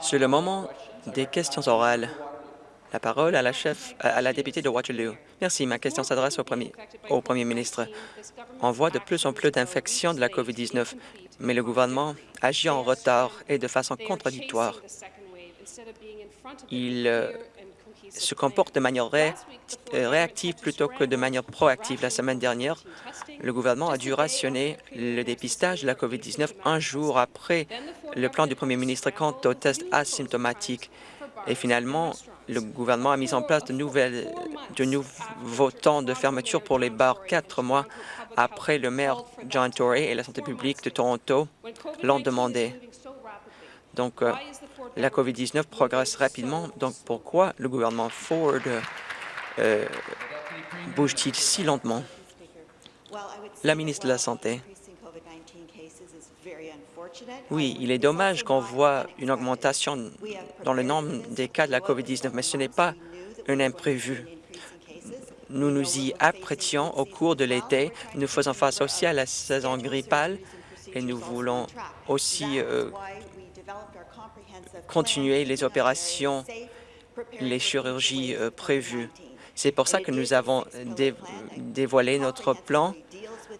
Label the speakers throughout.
Speaker 1: C'est le moment des questions orales. La parole à la chef, à la députée de Waterloo. Merci. Ma question s'adresse au premier, au premier ministre. On voit de plus en plus d'infections de la COVID-19, mais le gouvernement agit en retard et de façon contradictoire. Il se comporte de manière euh, réactive plutôt que de manière proactive. La semaine dernière, le gouvernement a dû rationner le dépistage de la COVID-19 un jour après le plan du premier ministre quant aux tests asymptomatiques. Et finalement, le gouvernement a mis en place de, de nouveaux temps de fermeture pour les bars quatre mois après le maire John Tory et la santé publique de Toronto l'ont demandé. Donc, euh, la COVID-19 progresse rapidement. Donc, pourquoi le gouvernement Ford euh, bouge-t-il si lentement? La ministre de la Santé. Oui, il est dommage qu'on voit une augmentation dans le nombre des cas de la COVID-19, mais ce n'est pas un imprévu. Nous nous y apprêtions au cours de l'été. Nous faisons face aussi à la saison grippale et nous voulons aussi euh, continuer les opérations, les chirurgies euh, prévues. C'est pour ça que nous avons dévoilé notre plan,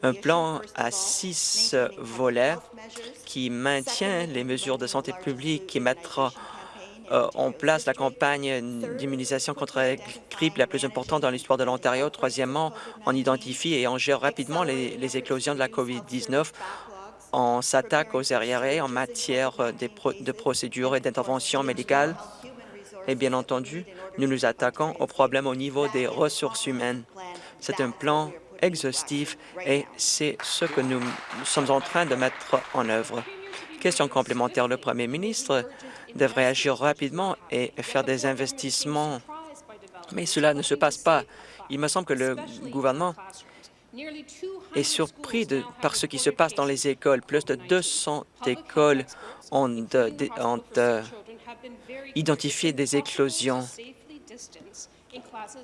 Speaker 1: un plan à six volets qui maintient les mesures de santé publique, qui mettra euh, en place la campagne d'immunisation contre la grippe la plus importante dans l'histoire de l'Ontario. Troisièmement, on identifie et on gère rapidement les, les éclosions de la COVID-19 on s'attaque aux arriérés en matière euh, de procédures et d'intervention médicale. Et bien entendu, nous nous attaquons aux problèmes au niveau des ressources humaines. C'est un plan exhaustif et c'est ce que nous sommes en train de mettre en œuvre. Question complémentaire, le premier ministre devrait agir rapidement et faire des investissements, mais cela ne se passe pas. Il me semble que le gouvernement est surpris de, par ce qui se passe dans les écoles. Plus de 200 écoles ont, identifié des éclosions.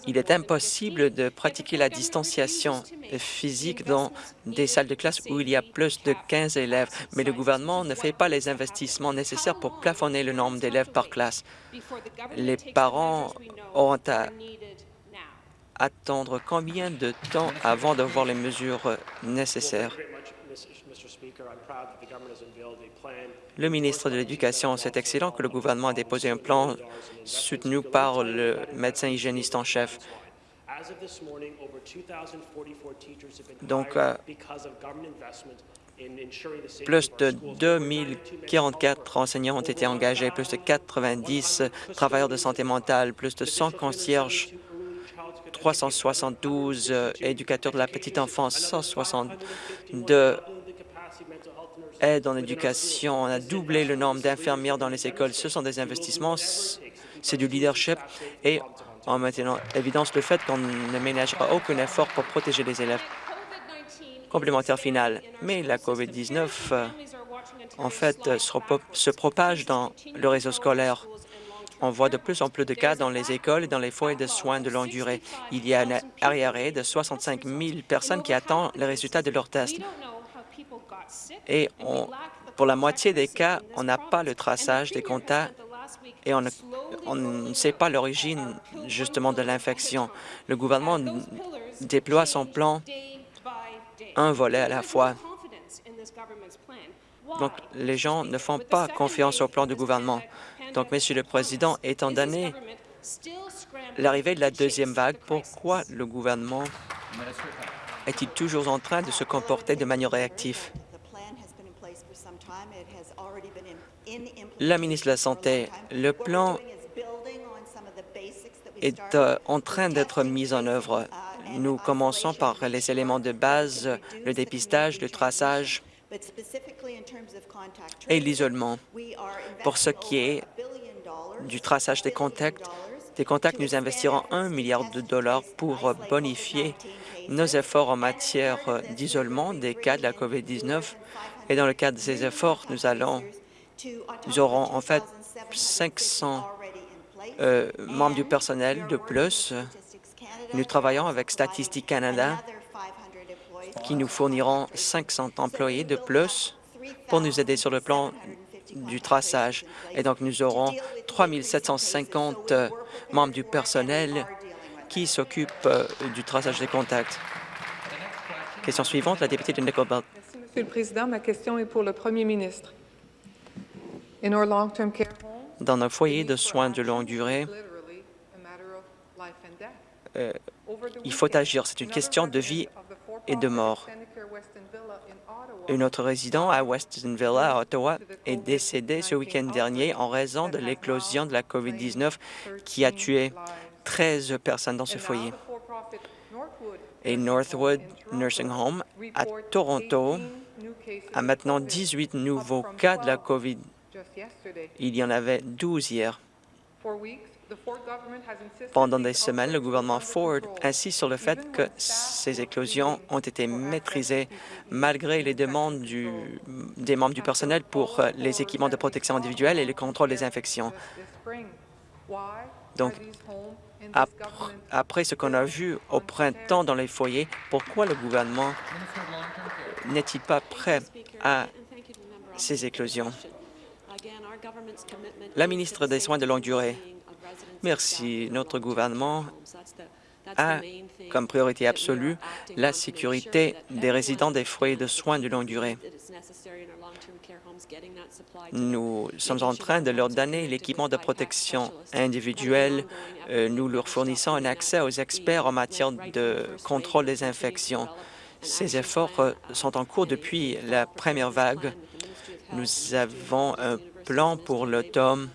Speaker 1: Il est impossible de pratiquer la distanciation physique dans des salles de classe où il y a plus de 15 élèves, mais le gouvernement ne fait pas les investissements nécessaires pour plafonner le nombre d'élèves par classe. Les parents auront à attendre combien de temps avant de voir les mesures nécessaires? Le ministre de l'Éducation, c'est excellent que le gouvernement a déposé un plan soutenu par le médecin hygiéniste en chef. Donc, euh, plus de 2044 enseignants ont été engagés, plus de 90 travailleurs de santé mentale, plus de 100 concierges 372 euh, éducateurs de la petite enfance, 162 aides en éducation. On a doublé le nombre d'infirmières dans les écoles. Ce sont des investissements, c'est du leadership et en maintenant évidence le fait qu'on ne ménagera aucun effort pour protéger les élèves. Complémentaire final. Mais la COVID-19, euh, en fait, se propage dans le réseau scolaire. On voit de plus en plus de cas dans les écoles et dans les foyers de soins de longue durée. Il y a un arriéré de 65 000 personnes qui attendent les résultats de leurs tests. Et pour la moitié des cas, on n'a pas le traçage des contacts et on ne, sait pas l'origine justement de l'infection. Le gouvernement déploie son plan un volet à la fois. Donc, les gens ne font pas confiance au plan du gouvernement. Donc, Monsieur le Président, étant donné l'arrivée de la deuxième vague, pourquoi le gouvernement est-il toujours en train de se comporter de manière réactive? La ministre de la Santé, le plan est euh, en train d'être mis en œuvre. Nous commençons par les éléments de base, le dépistage, le traçage et l'isolement. Pour ce qui est du traçage des contacts, des contacts, nous investirons un milliard de dollars pour bonifier nos efforts en matière d'isolement des cas de la COVID-19. Et dans le cadre de ces efforts, nous allons, nous aurons en fait 500 euh, membres du personnel de plus. Nous travaillons avec Statistique Canada qui nous fourniront 500 employés de plus pour nous aider sur le plan du traçage. Et donc, nous aurons 3 750 membres du personnel qui s'occupent euh, du traçage des contacts. Question suivante, la députée de Nickel Belt.
Speaker 2: Monsieur le Président. Ma question est pour le Premier ministre.
Speaker 1: Dans nos foyers de soins de longue durée, euh, il faut agir. C'est une question de vie et de mort. Un autre résident à Weston Villa, à Ottawa, est décédé ce week-end dernier en raison de l'éclosion de la COVID-19 qui a tué 13 personnes dans ce foyer. Et Northwood Nursing Home à Toronto a maintenant 18 nouveaux cas de la COVID. Il y en avait 12 hier. Pendant des semaines, le gouvernement Ford insiste sur le fait que ces éclosions ont été maîtrisées malgré les demandes des membres du personnel pour euh, les équipements de protection individuelle et le contrôle des infections. Donc, après ce qu'on a vu au printemps dans les foyers, pourquoi le gouvernement n'est-il pas prêt à ces éclosions? La ministre des Soins de longue durée, merci. Notre gouvernement a comme priorité absolue la sécurité des résidents des foyers de soins de longue durée. Nous sommes en train de leur donner l'équipement de protection individuelle. Euh, nous leur fournissons un accès aux experts en matière de contrôle des infections. Ces efforts euh, sont en cours depuis la première vague. Nous avons un plan pour l'automne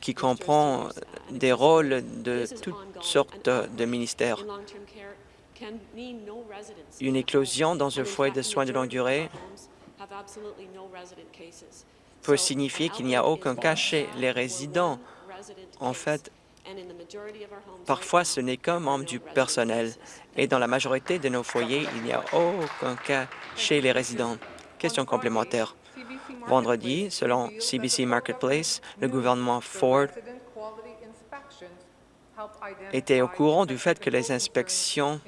Speaker 1: qui comprend des rôles de toutes sortes de ministères. Une éclosion dans un foyer de soins de longue durée peut signifier qu'il n'y a aucun cas chez les résidents. En fait, parfois ce n'est qu'un membre du personnel. Et dans la majorité de nos foyers, il n'y a aucun cas chez les résidents. Question complémentaire. Vendredi, selon CBC Marketplace, le gouvernement Ford était au courant du fait que les inspections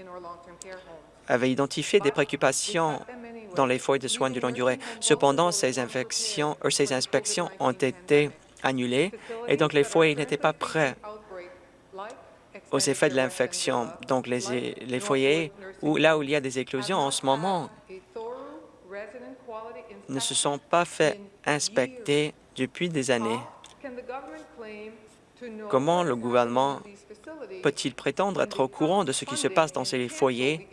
Speaker 1: avaient identifié des préoccupations dans les foyers de soins de longue durée. Cependant, euh, ces inspections ont été annulées et donc les foyers n'étaient pas prêts aux effets de l'infection. Donc, les, les foyers, où, là où il y a des éclosions en ce moment, ne se sont pas fait inspecter depuis des années. Comment le gouvernement peut-il prétendre être au courant de ce qui se passe dans ces foyers,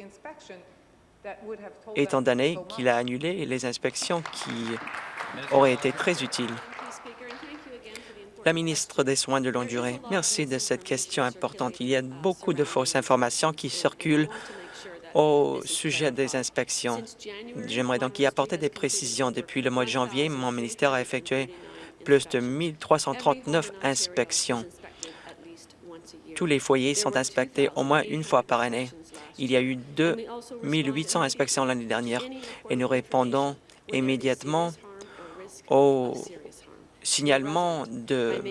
Speaker 1: étant donné qu'il a annulé les inspections qui auraient été très utiles? La ministre des Soins de longue durée, merci de cette question importante. Il y a beaucoup de fausses informations qui circulent au sujet des inspections. J'aimerais donc y apporter des précisions. Depuis le mois de janvier, mon ministère a effectué plus de 1 339 inspections. Tous les foyers sont inspectés au moins une fois par année. Il y a eu 2 800 inspections l'année dernière et nous répondons immédiatement aux signalements de,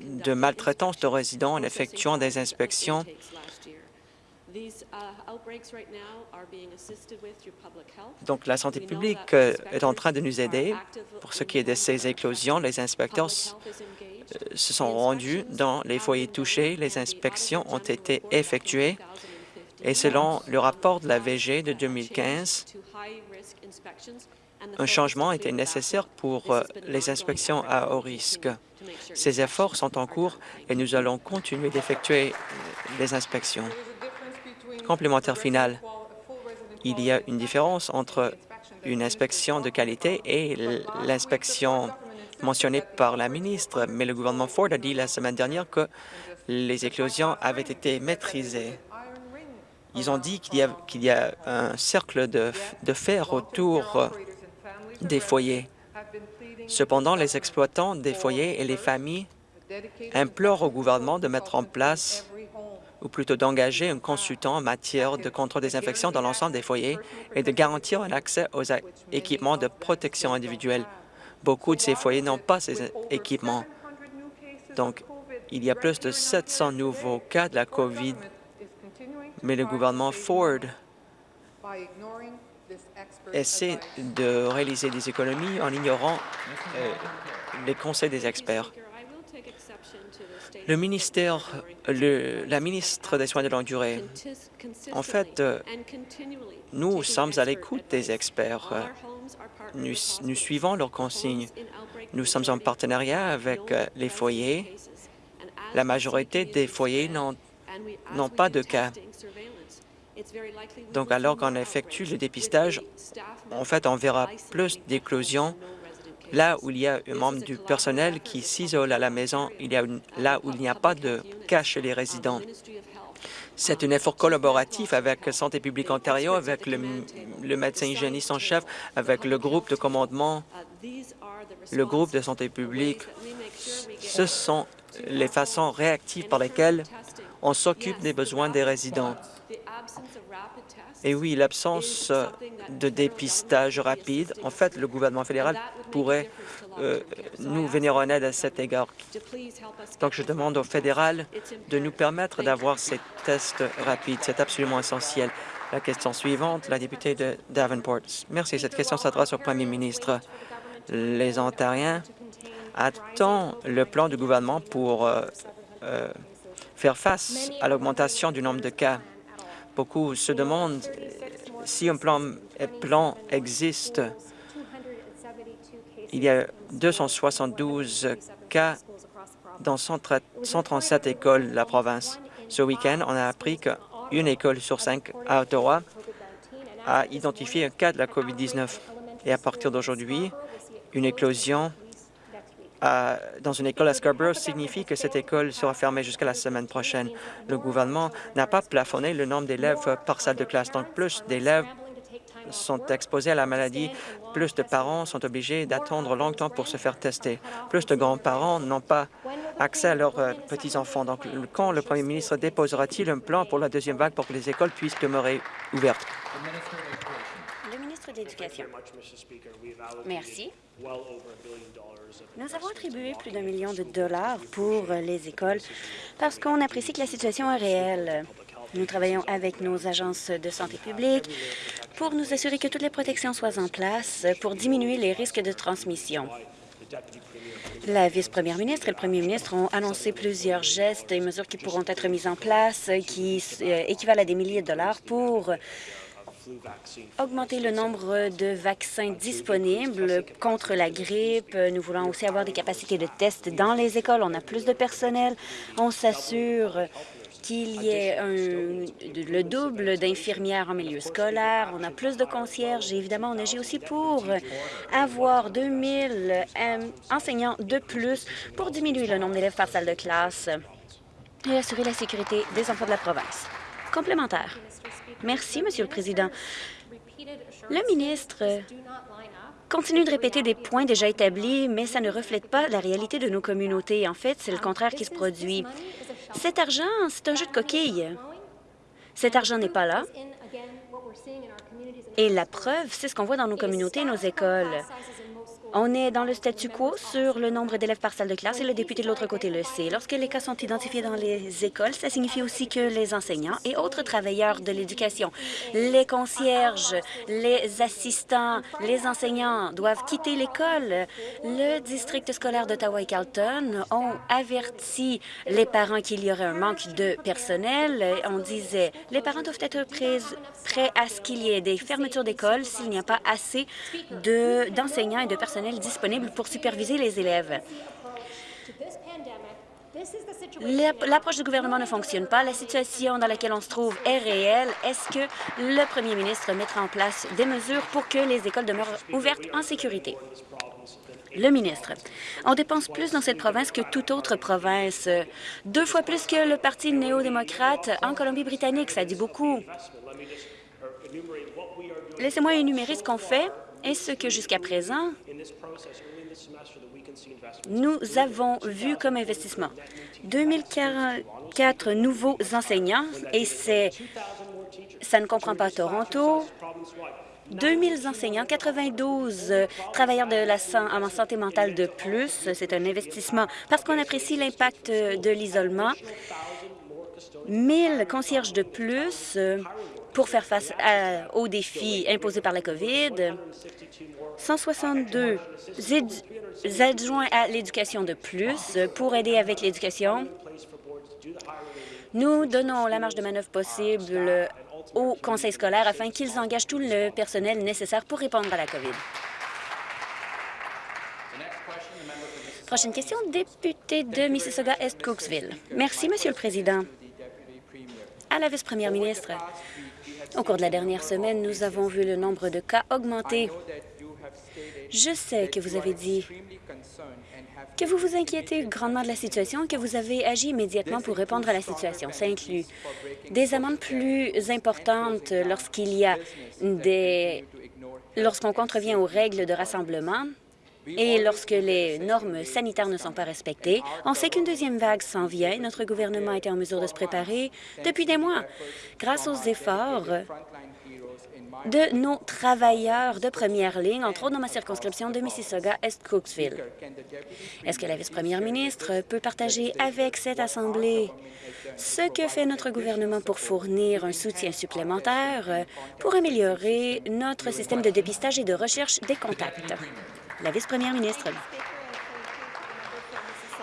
Speaker 1: de maltraitance de résidents en effectuant des inspections donc, la santé publique euh, est en train de nous aider. Pour ce qui est de ces éclosions, les inspecteurs euh, se sont rendus dans les foyers touchés. Les inspections ont été effectuées et selon le rapport de la VG de 2015, un changement était nécessaire pour euh, les inspections à haut risque. Ces efforts sont en cours et nous allons continuer d'effectuer les inspections. Complémentaire final. Il y a une différence entre une inspection de qualité et l'inspection mentionnée par la ministre, mais le gouvernement Ford a dit la semaine dernière que les éclosions avaient été maîtrisées. Ils ont dit qu'il y, a un cercle de, de fer autour des foyers. Cependant, les exploitants des foyers et les familles implorent au gouvernement de mettre en place ou plutôt d'engager un consultant en matière de contrôle des infections dans l'ensemble des foyers et de garantir un accès aux équipements de protection individuelle. Beaucoup de ces foyers n'ont pas ces équipements. Donc, il y a plus de 700 nouveaux cas de la COVID, mais le gouvernement Ford essaie de réaliser des économies en ignorant euh, les conseils des experts. Le ministère, le, la ministre des Soins de longue durée, en fait, euh, nous sommes à l'écoute des experts. Nous, nous, suivons leurs consignes. Nous sommes en partenariat avec euh, les foyers. La majorité des foyers n'ont pas de cas. Donc, alors qu'on effectue le dépistage, en fait, on verra plus d'éclosions Là où il y a un membre du personnel qui s'isole à la maison, il y a là où il n'y a pas de cas chez les résidents. C'est un effort collaboratif avec Santé publique Ontario, avec le, le médecin hygiéniste en chef, avec le groupe de commandement, le groupe de santé publique. Ce sont les façons réactives par lesquelles on s'occupe des besoins des résidents. Et oui, l'absence de dépistage rapide, en fait, le gouvernement fédéral pourrait euh, nous venir en aide à cet égard. Donc, je demande au fédéral de nous permettre d'avoir ces tests rapides. C'est absolument essentiel. La question suivante, la députée de Davenport. Merci. Cette question s'adresse au premier ministre. Les Ontariens attendent le plan du gouvernement pour euh, euh, faire face à l'augmentation du nombre de cas Beaucoup se demandent si un plan, existe. Il y a 272 cas dans 137 écoles de la province. Ce week-end, on a appris qu'une école sur cinq à Ottawa a identifié un cas de la COVID-19. Et à partir d'aujourd'hui, une éclosion dans une école à Scarborough signifie que cette école sera fermée jusqu'à la semaine prochaine. Le gouvernement n'a pas plafonné le nombre d'élèves par salle de classe, donc plus d'élèves sont exposés à la maladie, plus de parents sont obligés d'attendre longtemps pour se faire tester. Plus de grands-parents n'ont pas accès à leurs euh, petits-enfants. Donc, quand le premier ministre déposera-t-il un plan pour la deuxième vague pour que les écoles puissent demeurer ouvertes?
Speaker 3: Merci. Nous avons attribué plus d'un million de dollars pour les écoles parce qu'on apprécie que la situation est réelle. Nous travaillons avec nos agences de santé publique pour nous assurer que toutes les protections soient en place pour diminuer les risques de transmission. La vice-première ministre et le premier ministre ont annoncé plusieurs gestes et mesures qui pourront être mises en place qui euh, équivalent à des milliers de dollars pour augmenter le nombre de vaccins disponibles contre la grippe. Nous voulons aussi avoir des capacités de tests dans les écoles. On a plus de personnel. On s'assure qu'il y ait le double d'infirmières en milieu scolaire. On a plus de concierges évidemment, on agit aussi pour avoir 2000 euh, enseignants de plus pour diminuer le nombre d'élèves par salle de classe et assurer la sécurité des enfants de la province. Complémentaire. Merci, Monsieur le Président. Le ministre continue de répéter des points déjà établis, mais ça ne reflète pas la réalité de nos communautés. En fait, c'est le contraire qui se produit. Cet argent, c'est un jeu de coquille. Cet argent n'est pas là. Et la preuve, c'est ce qu'on voit dans nos communautés et nos écoles. On est dans le statu quo sur le nombre d'élèves par salle de classe et le député de l'autre côté le sait. Lorsque les cas sont identifiés dans les écoles, ça signifie aussi que les enseignants et autres travailleurs de l'éducation, les concierges, les assistants, les enseignants doivent quitter l'école. Le district scolaire d'Ottawa et Carlton ont averti les parents qu'il y aurait un manque de personnel. On disait les parents doivent être prêts à ce qu'il y ait des fermetures d'écoles s'il n'y a pas assez d'enseignants et de personnel pour superviser les élèves. L'approche du gouvernement ne fonctionne pas. La situation dans laquelle on se trouve est réelle. Est-ce que le premier ministre mettra en place des mesures pour que les écoles demeurent ouvertes en sécurité? Le ministre. On dépense plus dans cette province que toute autre province. Deux fois plus que le Parti néo-démocrate en Colombie-Britannique. Ça dit beaucoup. Laissez-moi énumérer ce qu'on fait et ce que jusqu'à présent, nous avons vu comme investissement. 2044 nouveaux enseignants, et c'est ça ne comprend pas Toronto, 2000 enseignants, 92 travailleurs de la en santé mentale de plus. C'est un investissement parce qu'on apprécie l'impact de l'isolement. 1000 concierges de plus pour faire face aux défis imposés par la COVID. 162 adjoints à l'éducation de plus pour aider avec l'éducation. Nous donnons la marge de manœuvre possible au conseil scolaire afin qu'ils engagent tout le personnel nécessaire pour répondre à la COVID. Prochaine question, député de Mississauga-Est-Cooksville. Merci, Monsieur le Président. À la vice-première ministre, au cours de la dernière semaine, nous avons vu le nombre de cas augmenter. Je sais que vous avez dit que vous vous inquiétez grandement de la situation et que vous avez agi immédiatement pour répondre à la situation. Ça inclut des amendes plus importantes lorsqu'il y a des... lorsqu'on contrevient aux règles de rassemblement, et lorsque les normes sanitaires ne sont pas respectées, on sait qu'une deuxième vague s'en vient. Notre gouvernement a été en mesure de se préparer depuis des mois grâce aux efforts de nos travailleurs de première ligne, entre autres dans ma circonscription de Mississauga-Est-Cooksville. Est-ce que la vice-première ministre peut partager avec cette Assemblée ce que fait notre gouvernement pour fournir un soutien supplémentaire pour améliorer notre système de dépistage et de recherche des contacts? La vice-première ministre.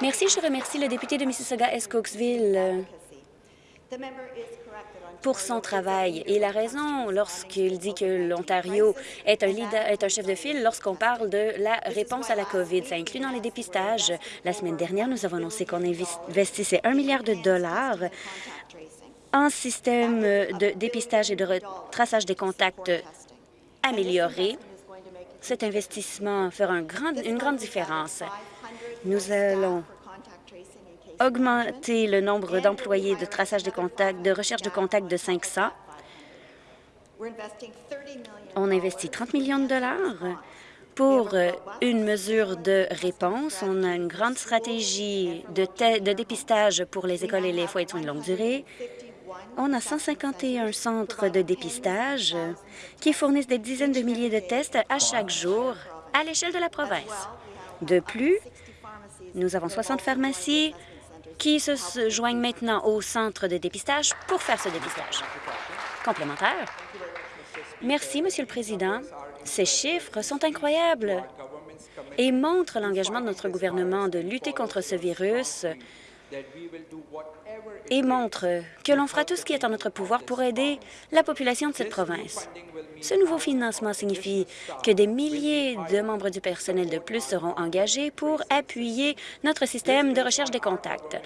Speaker 3: Merci. Je remercie le député de Mississauga-Escooksville euh, pour son travail. Et la raison lorsqu'il dit que l'Ontario est est un chef de file lorsqu'on parle de la réponse à la COVID. Ça inclut dans les dépistages. La semaine dernière, nous avons annoncé qu'on investissait un milliard de dollars en système de dépistage et de traçage des contacts améliorés cet investissement fera une grande différence. Nous allons augmenter le nombre d'employés de traçage de contacts, de recherche de contacts de 500. On investit 30 millions de dollars pour une mesure de réponse. On a une grande stratégie de, de dépistage pour les écoles et les foyers de soins de longue durée. On a 151 centres de dépistage qui fournissent des dizaines de milliers de tests à chaque jour à l'échelle de la province. De plus, nous avons 60 pharmacies qui se joignent maintenant au centre de dépistage pour faire ce dépistage. Complémentaire. Merci, Monsieur le Président. Ces chiffres sont incroyables et montrent l'engagement de notre gouvernement de lutter contre ce virus et montre que l'on fera tout ce qui est en notre pouvoir pour aider la population de cette province. Ce nouveau financement signifie que des milliers de membres du personnel de plus seront engagés pour appuyer notre système de recherche des contacts.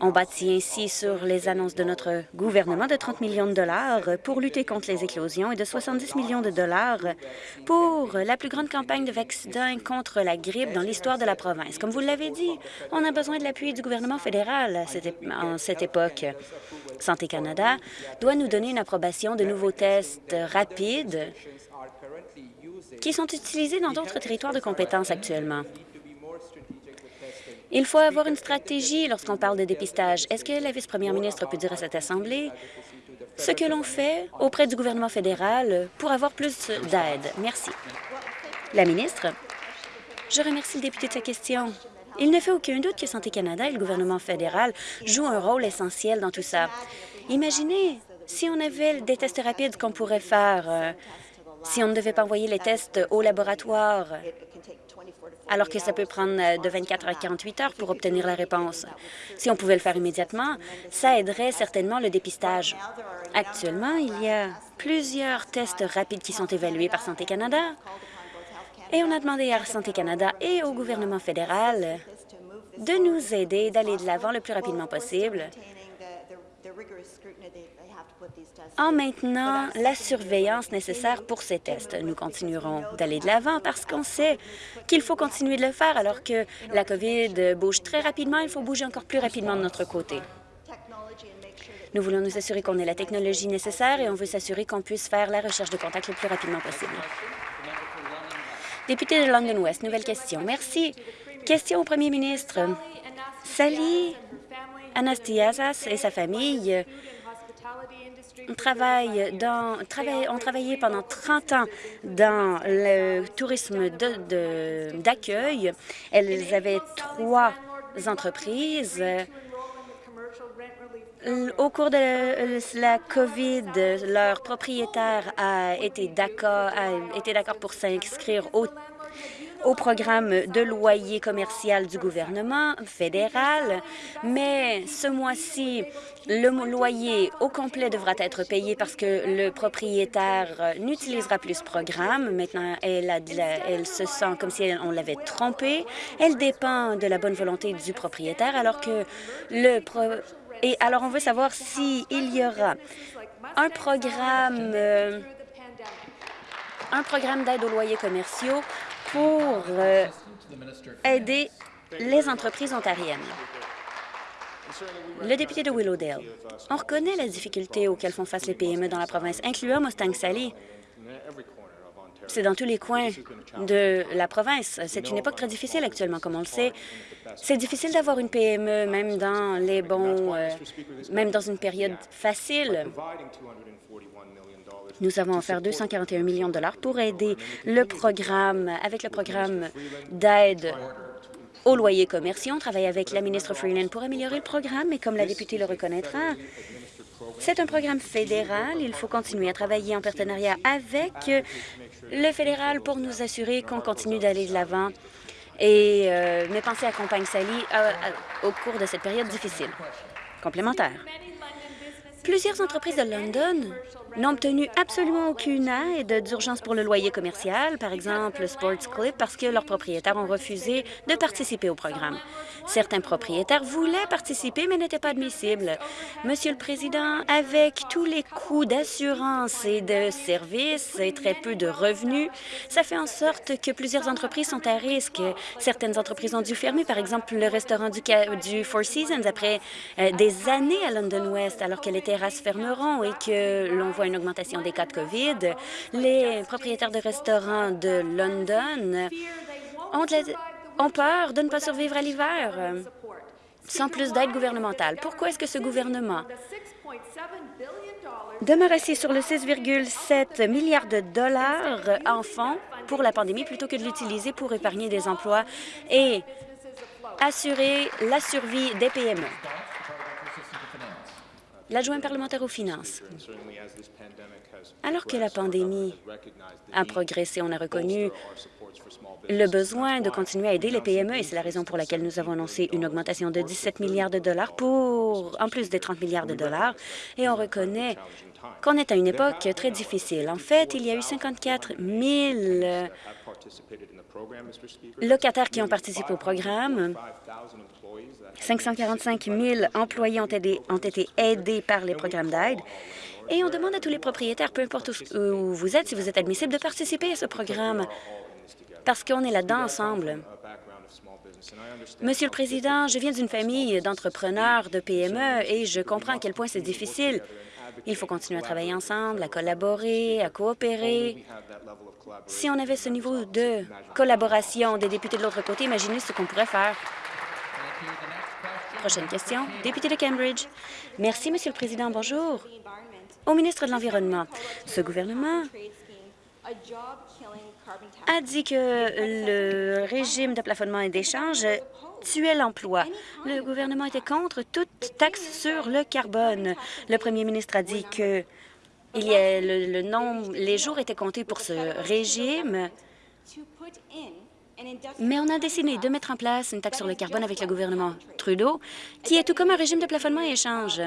Speaker 3: On bâtit ainsi sur les annonces de notre gouvernement de 30 millions de dollars pour lutter contre les éclosions et de 70 millions de dollars pour la plus grande campagne de vaccins contre la grippe dans l'histoire de la province. Comme vous l'avez dit, on a besoin de l'appui du gouvernement fédéral en cette époque. Santé Canada doit nous donner une approbation de nouveaux tests rapides qui sont utilisés dans d'autres territoires de compétences actuellement. Il faut avoir une stratégie lorsqu'on parle de dépistage. Est-ce que la vice-première ministre peut dire à cette Assemblée ce que l'on fait auprès du gouvernement fédéral pour avoir plus d'aide? Merci. La ministre, je remercie le député de sa question. Il ne fait aucun doute que Santé Canada et le gouvernement fédéral jouent un rôle essentiel dans tout ça. Imaginez si on avait des tests rapides qu'on pourrait faire, euh, si on ne devait pas envoyer les tests au laboratoire, alors que ça peut prendre euh, de 24 à 48 heures pour obtenir la réponse. Si on pouvait le faire immédiatement, ça aiderait certainement le dépistage. Actuellement, il y a plusieurs tests rapides qui sont évalués par Santé Canada, et on a demandé à Santé Canada et au gouvernement fédéral de nous aider d'aller de l'avant le plus rapidement possible en maintenant la surveillance nécessaire pour ces tests. Nous continuerons d'aller de l'avant parce qu'on sait qu'il faut continuer de le faire alors que la COVID bouge très rapidement. Il faut bouger encore plus rapidement de notre côté. Nous voulons nous assurer qu'on ait la technologie nécessaire et on veut s'assurer qu'on puisse faire la recherche de contact le plus rapidement possible. Député de London West, nouvelle question. Merci. Question au premier ministre. Sally Anastiasas et sa famille dans, ont travaillé pendant 30 ans dans le tourisme d'accueil. Elles avaient trois entreprises. Au cours de la COVID, leur propriétaire a été d'accord pour s'inscrire au au programme de loyer commercial du gouvernement fédéral, mais ce mois-ci, le loyer au complet devra être payé parce que le propriétaire n'utilisera plus ce programme. Maintenant, elle, elle se sent comme si on l'avait trompée. Elle dépend de la bonne volonté du propriétaire, alors que le... Et alors, on veut savoir s'il y aura un programme... Euh, un programme d'aide aux loyers commerciaux pour euh, aider les entreprises ontariennes. Le député de Willowdale, on reconnaît la difficulté auxquelles font face les PME dans la province, incluant Mustang-Sally. C'est dans tous les coins de la province. C'est une époque très difficile actuellement, comme on le sait. C'est difficile d'avoir une PME, même dans les bons, euh, même dans une période facile. Nous avons offert 241 millions de dollars pour aider le programme, avec le programme d'aide aux loyers commerciaux. On travaille avec la ministre Freeland pour améliorer le programme, et comme la députée le reconnaîtra, c'est un programme fédéral. Il faut continuer à travailler en partenariat avec le fédéral pour nous assurer qu'on continue d'aller de l'avant. Et euh, mes pensées accompagnent Sally euh, au cours de cette période difficile. Complémentaire. Plusieurs entreprises de London n'ont obtenu absolument aucune aide d'urgence pour le loyer commercial, par exemple Sports Clip, parce que leurs propriétaires ont refusé de participer au programme. Certains propriétaires voulaient participer, mais n'étaient pas admissibles. Monsieur le Président, avec tous les coûts d'assurance et de services et très peu de revenus, ça fait en sorte que plusieurs entreprises sont à risque. Certaines entreprises ont dû fermer, par exemple le restaurant du, Four Seasons, après euh, des années à London West, alors que les terrasses fermeront et que l'on voit une augmentation des cas de COVID. Les propriétaires de restaurants de London ont, ont peur de ne pas survivre à l'hiver sans plus d'aide gouvernementale. Pourquoi est-ce que ce gouvernement demeure assis sur le 6,7 milliards de dollars en fonds pour la pandémie plutôt que de l'utiliser pour épargner des emplois et assurer la survie des PME? L'adjoint parlementaire aux finances. Alors que la pandémie a progressé, on a reconnu le besoin de continuer à aider les PME et c'est la raison pour laquelle nous avons annoncé une augmentation de 17 milliards de dollars pour, en plus des 30 milliards de dollars. Et on reconnaît qu'on est à une époque très difficile. En fait, il y a eu 54 000 locataires qui ont participé au programme. 545 000 employés ont, ont été aidés par les programmes d'aide. Et on demande à tous les propriétaires, peu importe où vous êtes, si vous êtes admissible, de participer à ce programme, parce qu'on est là-dedans ensemble. Monsieur le Président, je viens d'une famille d'entrepreneurs, de PME, et je comprends à quel point c'est difficile. Il faut continuer à travailler ensemble, à collaborer, à coopérer. Si on avait ce niveau de collaboration des députés de l'autre côté, imaginez ce qu'on pourrait faire. Prochaine question. Député de Cambridge. Merci, Monsieur le Président. Bonjour. Au ministre de l'Environnement, ce gouvernement a dit que le régime de plafonnement et d'échange tuait l'emploi. Le gouvernement était contre toute taxe sur le carbone. Le premier ministre a dit que il y a le, nombre, les jours étaient comptés pour ce régime mais on a décidé de mettre en place une taxe sur le carbone avec le gouvernement Trudeau, qui est tout comme un régime de plafonnement et échange.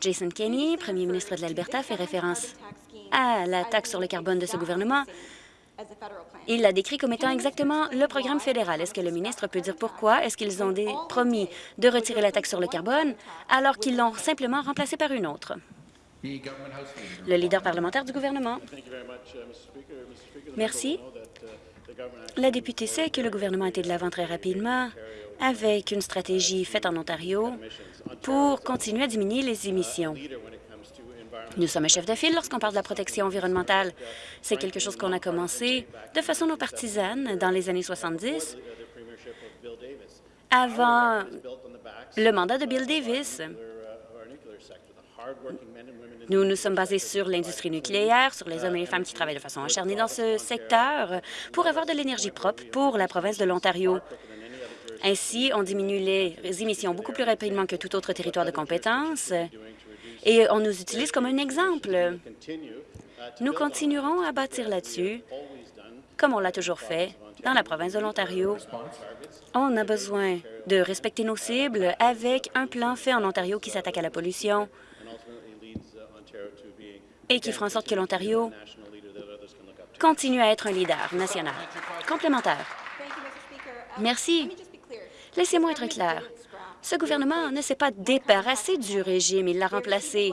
Speaker 3: Jason Kenney, premier ministre de l'Alberta, fait référence à la taxe sur le carbone de ce gouvernement. Il l'a décrit comme étant exactement le programme fédéral. Est-ce que le ministre peut dire pourquoi est-ce qu'ils ont promis de retirer la taxe sur le carbone alors qu'ils l'ont simplement remplacée par une autre? Le leader parlementaire du gouvernement. Merci. La députée sait que le gouvernement a été de l'avant très rapidement avec une stratégie faite en Ontario pour continuer à diminuer les émissions. Nous sommes un chef de file lorsqu'on parle de la protection environnementale. C'est quelque chose qu'on a commencé de façon non partisane dans les années 70, avant le mandat de Bill Davis. Nous nous sommes basés sur l'industrie nucléaire, sur les hommes et les femmes qui travaillent de façon acharnée dans ce secteur pour avoir de l'énergie propre pour la province de l'Ontario. Ainsi, on diminue les émissions beaucoup plus rapidement que tout autre territoire de compétence et on nous utilise comme un exemple. Nous continuerons à bâtir là-dessus, comme on l'a toujours fait dans la province de l'Ontario. On a besoin de respecter nos cibles avec un plan fait en Ontario qui s'attaque à la pollution et qui fera en sorte que l'Ontario continue à être un leader national. Complémentaire. Merci. Laissez-moi être clair. Ce gouvernement ne s'est pas débarrassé du régime, il l'a remplacé.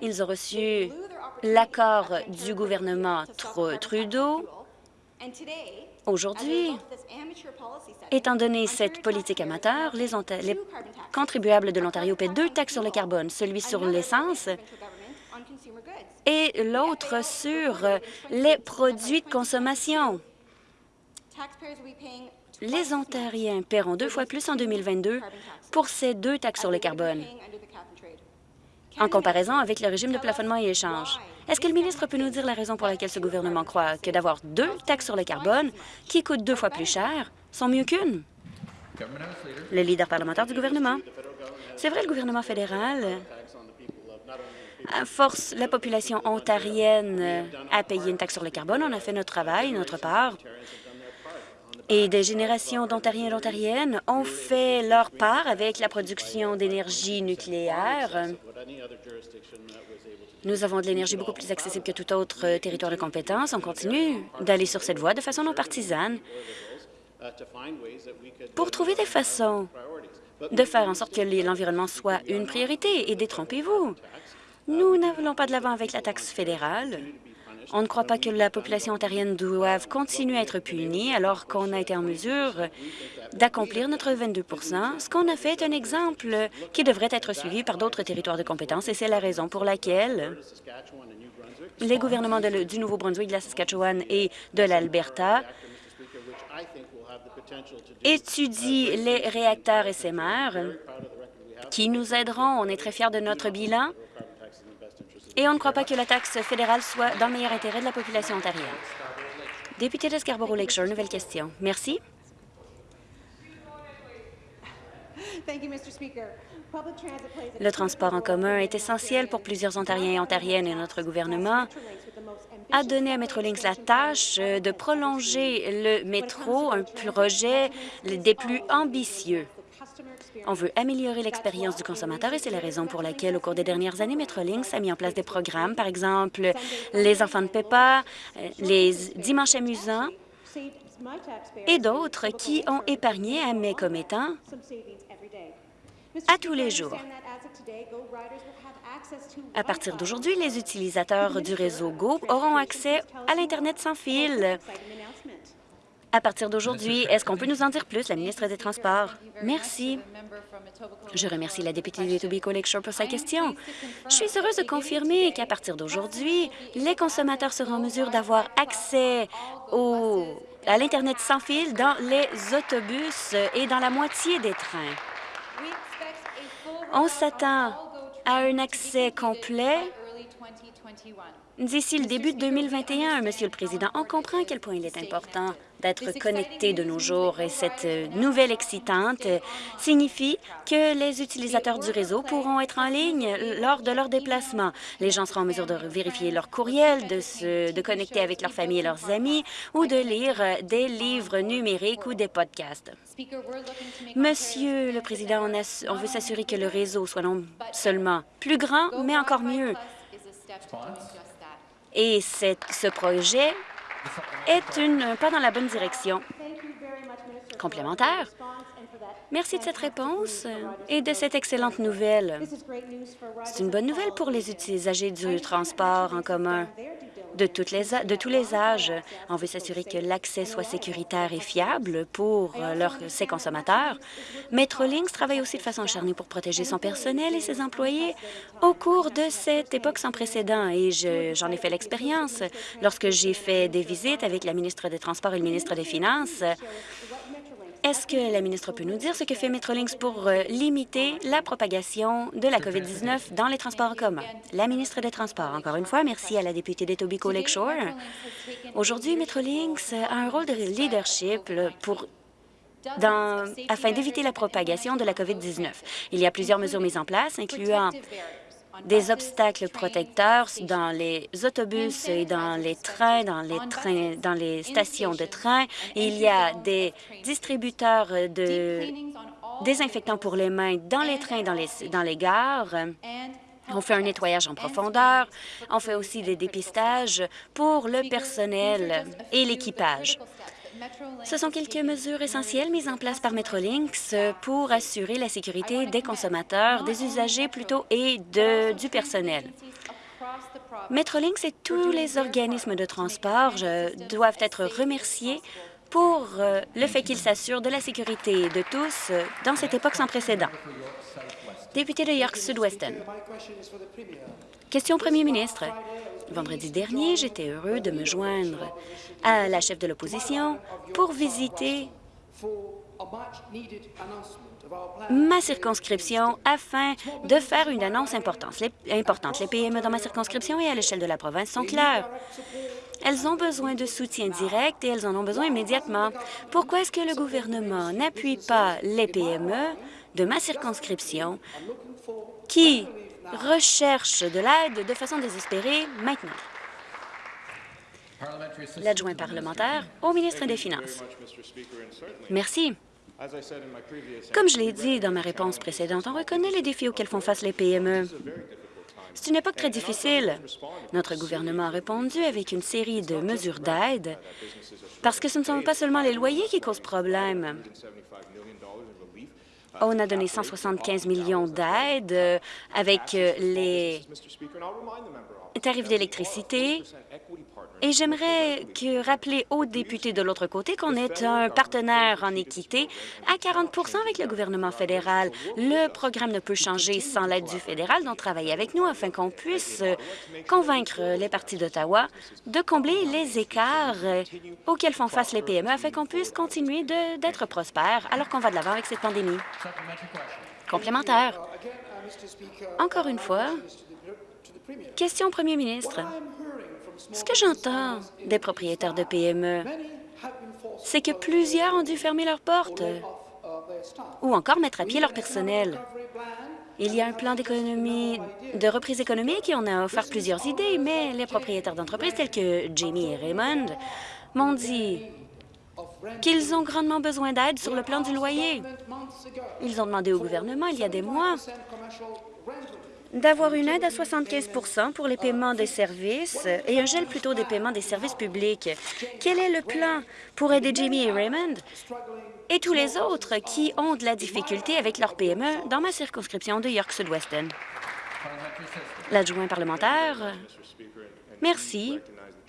Speaker 3: Ils ont reçu l'accord du gouvernement Trudeau. Aujourd'hui, étant donné cette politique amateur, les, les contribuables de l'Ontario paient deux taxes sur le carbone, celui sur l'essence et l'autre sur les produits de consommation. Les Ontariens paieront deux fois plus en 2022 pour ces deux taxes sur le carbone, en comparaison avec le régime de plafonnement et échange. Est-ce que le ministre peut nous dire la raison pour laquelle ce gouvernement croit que d'avoir deux taxes sur le carbone, qui coûtent deux fois plus cher, sont mieux qu'une? Le leader parlementaire du gouvernement. C'est vrai, le gouvernement fédéral force la population ontarienne à payer une taxe sur le carbone. On a fait notre travail, notre part. Et des générations d'Ontariens et d'Ontariennes ont fait leur part avec la production d'énergie nucléaire. Nous avons de l'énergie beaucoup plus accessible que tout autre territoire de compétence. On continue d'aller sur cette voie de façon non partisane pour trouver des façons de faire en sorte que l'environnement soit une priorité. Et détrompez-vous, nous n'allons pas de l'avant avec la taxe fédérale. On ne croit pas que la population ontarienne doive continuer à être punie alors qu'on a été en mesure d'accomplir notre 22% Ce qu'on a fait est un exemple qui devrait être suivi par d'autres territoires de compétences et c'est la raison pour laquelle les gouvernements du Nouveau-Brunswick, de la Saskatchewan et de l'Alberta étudient les réacteurs SMR qui nous aideront. On est très fiers de notre bilan et on ne croit pas que la taxe fédérale soit dans le meilleur intérêt de la population ontarienne. Député de Scarborough Lakeshore, nouvelle question. Merci. Le transport en commun est essentiel pour plusieurs Ontariens et Ontariennes et notre gouvernement a donné à Metrolinx la tâche de prolonger le métro, un projet des plus ambitieux. On veut améliorer l'expérience du consommateur et c'est la raison pour laquelle, au cours des dernières années, Metrolinx a mis en place des programmes, par exemple les enfants de Peppa, euh, les dimanches amusants et d'autres qui ont épargné à mes commettants à tous les jours. À partir d'aujourd'hui, les utilisateurs du réseau GO auront accès à l'Internet sans fil à partir d'aujourd'hui. Est-ce qu'on peut nous en dire plus, la ministre des Transports? Merci. Je remercie la députée de Etobicoke Lakeshore pour sa question. Je suis heureuse de confirmer qu'à partir d'aujourd'hui, les consommateurs seront en mesure d'avoir accès au, à l'Internet sans fil dans les autobus et dans la moitié des trains. On s'attend à un accès complet d'ici le début de 2021, Monsieur le Président. On comprend à quel point il est important d'être connecté de nos jours et cette nouvelle excitante signifie que les utilisateurs du réseau pourront être en ligne lors de leur déplacement. Les gens seront en mesure de vérifier leur courriel, de se de connecter avec leur famille et leurs amis ou de lire des livres numériques ou des podcasts. Monsieur le Président, on, on veut s'assurer que le réseau soit non seulement plus grand, mais encore mieux. Et ce projet est une pas dans la bonne direction. Complémentaire. Merci de cette réponse et de cette excellente nouvelle. C'est une bonne nouvelle pour les utilisateurs du transport en commun de, tous les âges. On veut s'assurer que l'accès soit sécuritaire et fiable pour leur, ses consommateurs. Metrolinx travaille aussi de façon acharnée pour protéger son personnel et ses employés au cours de cette époque sans précédent. Et j'en ai fait l'expérience lorsque j'ai fait des visites avec la ministre des Transports et le ministre des Finances. Est-ce que la ministre peut nous dire ce que fait Metrolinx pour euh, limiter la propagation de la COVID-19 dans les transports en commun? La ministre des Transports, encore une fois, merci à la députée d'Etobicoke Lakeshore. Aujourd'hui, Metrolinx a un rôle de leadership pour afin d'éviter la propagation de la COVID-19. Il y a plusieurs mesures mises en place, incluant des obstacles protecteurs dans les autobus et dans les trains, dans les trains, dans les stations de train. Il y a des distributeurs de désinfectants pour les mains dans les trains, dans les, dans les gares. On fait un nettoyage en profondeur. On fait aussi des dépistages pour le personnel et l'équipage. Ce sont quelques mesures essentielles mises en place par Metrolinx pour assurer la sécurité des consommateurs, des usagers plutôt et du personnel. Metrolinx et tous les organismes de transport euh, doivent être remerciés pour euh, le fait qu'ils s'assurent de la sécurité de tous euh, dans cette époque sans précédent. Député de York Sud-Weston. Question au premier ministre. Vendredi dernier, j'étais heureux de me joindre à la chef de l'opposition pour visiter ma circonscription afin de faire une annonce importante. Les, PME dans ma circonscription et à l'échelle de la province sont claires. Elles ont besoin de soutien direct et elles en ont besoin immédiatement. Pourquoi est-ce que le gouvernement n'appuie pas les PME de ma circonscription qui recherchent de l'aide de façon désespérée maintenant? L'adjoint parlementaire au ministre des Finances. Merci. Comme je l'ai dit dans ma réponse précédente, on reconnaît les défis auxquels font face les PME. C'est une époque très difficile. Notre gouvernement a répondu avec une série de mesures d'aide parce que ce ne sont pas seulement les loyers qui causent problème. On a donné 175 millions d'aides euh, avec euh, les tarifs d'électricité. Et j'aimerais rappeler aux députés de l'autre côté qu'on est un partenaire en équité à 40% avec le gouvernement fédéral. Le programme ne peut changer sans l'aide du fédéral, donc travaillez avec nous afin qu'on puisse euh, convaincre les partis d'Ottawa de combler les écarts auxquels font face les PME afin qu'on puisse continuer d'être prospères alors qu'on va de l'avant avec cette pandémie. Complémentaire. Encore une fois, question au premier ministre. Ce que j'entends des propriétaires de PME, c'est que plusieurs ont dû fermer leurs portes ou encore mettre à pied leur personnel. Il y a un plan d'économie, de reprise économique et on a offert plusieurs idées, mais les propriétaires d'entreprises tels que Jamie et Raymond m'ont dit qu'ils ont grandement besoin d'aide sur le plan du loyer. Ils ont demandé au gouvernement il y a des mois d'avoir une aide à 75% pour les paiements des services et un gel plutôt des paiements des services publics. Quel est le plan pour aider Jamie et Raymond et tous les autres qui ont de la difficulté avec leur PME dans ma circonscription de York Sud-Weston? L'adjoint parlementaire, merci.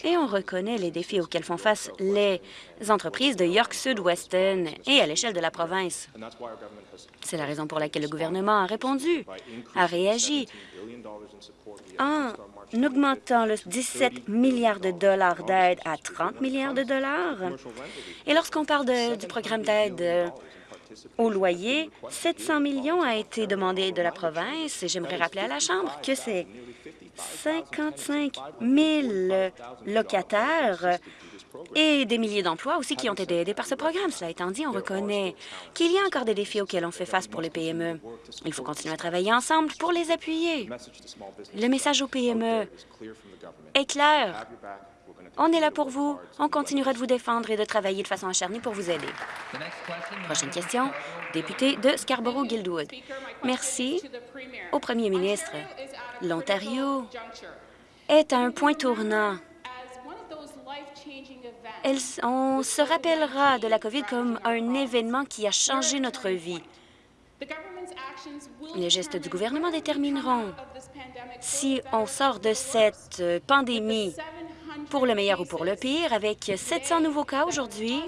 Speaker 3: Et on reconnaît les défis auxquels font face les entreprises de York Sud-Weston et à l'échelle de la province. C'est la raison pour laquelle le gouvernement a répondu, a réagi en augmentant le 17 milliards de dollars d'aide à 30 milliards de dollars. Et lorsqu'on parle de- du programme d'aide euh, au loyer, 700 millions a été demandé de la province et j'aimerais rappeler à la Chambre que c'est 55 000 locataires et des milliers d'emplois aussi qui ont été aidés par ce programme. Cela étant dit, on reconnaît qu'il y a encore des défis auxquels on fait face pour les PME. Il faut continuer à travailler ensemble pour les appuyer. Le message aux PME est clair. On est là pour vous. On continuera de vous défendre et de travailler de façon acharnée pour vous aider. Prochaine question, député de Scarborough-Guildwood. Merci au premier ministre. L'Ontario est à un point tournant. On se rappellera de la COVID comme un événement qui a changé notre vie. Les gestes du gouvernement détermineront si on sort de cette euh, pandémie pour le meilleur ou pour le pire. Avec 700 nouveaux cas aujourd'hui,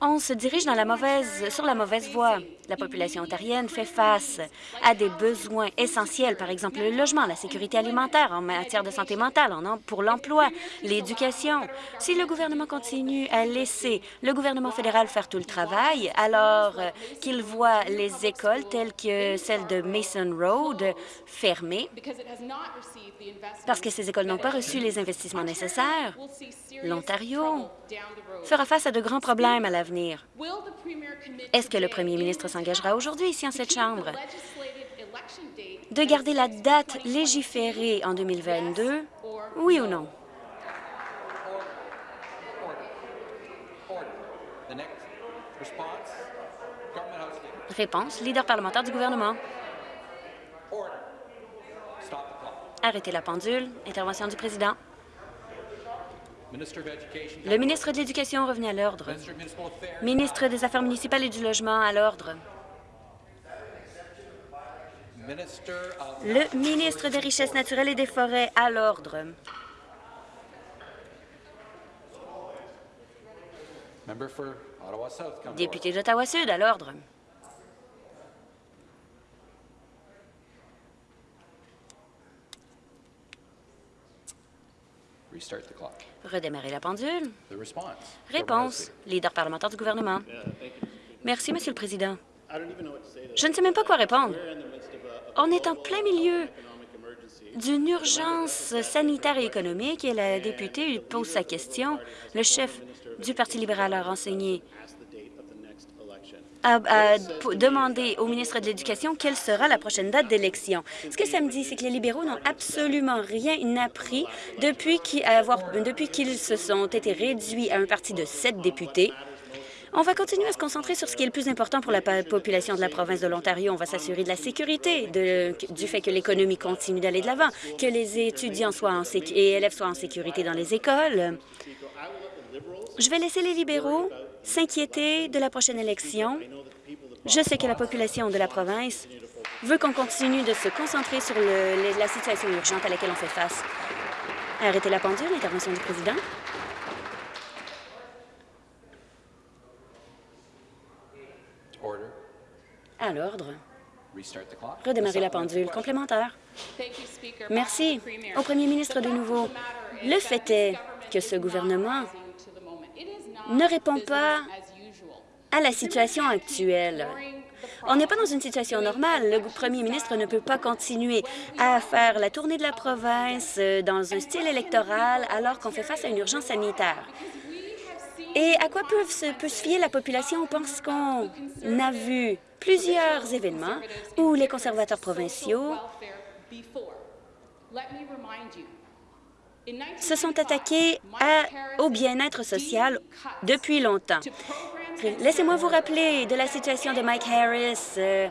Speaker 3: on se dirige sur la mauvaise voie. La population ontarienne fait face à des besoins essentiels, par exemple le logement, la sécurité alimentaire en matière de santé mentale, pour l'emploi, l'éducation. Si le gouvernement continue à laisser le gouvernement fédéral faire tout le travail, alors euh, qu'il voit les écoles telles que celle de Mason Road fermées, parce que ces écoles n'ont pas reçu les investissements nécessaires, l'Ontario fera face à de grands problèmes à l'avenir. Est-ce que le premier ministre s'engagera aujourd'hui ici en cette Chambre? de garder la date légiférée en 2022, oui ou non? Réponse, leader parlementaire du gouvernement. Arrêtez la pendule. Intervention du président. Le ministre de l'Éducation revenu à l'ordre. Ministre des Affaires municipales et du Logement à l'ordre. Le ministre des Richesses naturelles et des Forêts à l'ordre. Député d'Ottawa-Sud à l'ordre. Redémarrer la pendule. Réponse. Leader parlementaire du gouvernement. Merci, Monsieur le Président. Je ne sais même pas quoi répondre. On est en plein milieu d'une urgence sanitaire et économique et la députée pose sa question. Le chef du Parti libéral a renseigné a, demandé au ministre de l'Éducation quelle sera la prochaine date d'élection. Ce que ça me dit, c'est que les libéraux n'ont absolument rien appris depuis qu'ils se sont été réduits à un parti de sept députés. On va continuer à se concentrer sur ce qui est le plus important pour la population de la province de l'Ontario. On va s'assurer de la sécurité, du fait que l'économie continue d'aller de l'avant, que les étudiants soient en et élèves soient en sécurité dans les écoles. Je vais laisser les libéraux s'inquiéter de la prochaine élection. Je sais que la population de la province veut qu'on continue de se concentrer sur la situation urgente à laquelle on fait face. Arrêtez la pendule, intervention du président. À l'ordre. Redémarrer la pendule. Complémentaire. Merci. Au premier ministre de nouveau. Le fait est que ce gouvernement ne répond pas à la situation actuelle. On n'est pas dans une situation normale. Le premier ministre ne peut pas continuer à faire la tournée de la province euh, dans un style électoral alors qu'on fait face à une urgence sanitaire. Et à quoi peut se, peut se fier la population? On pense qu'on a vu plusieurs événements où les conservateurs provinciaux se sont attaqués au bien-être social depuis longtemps. Laissez-moi vous rappeler de la situation de Mike Harris, euh,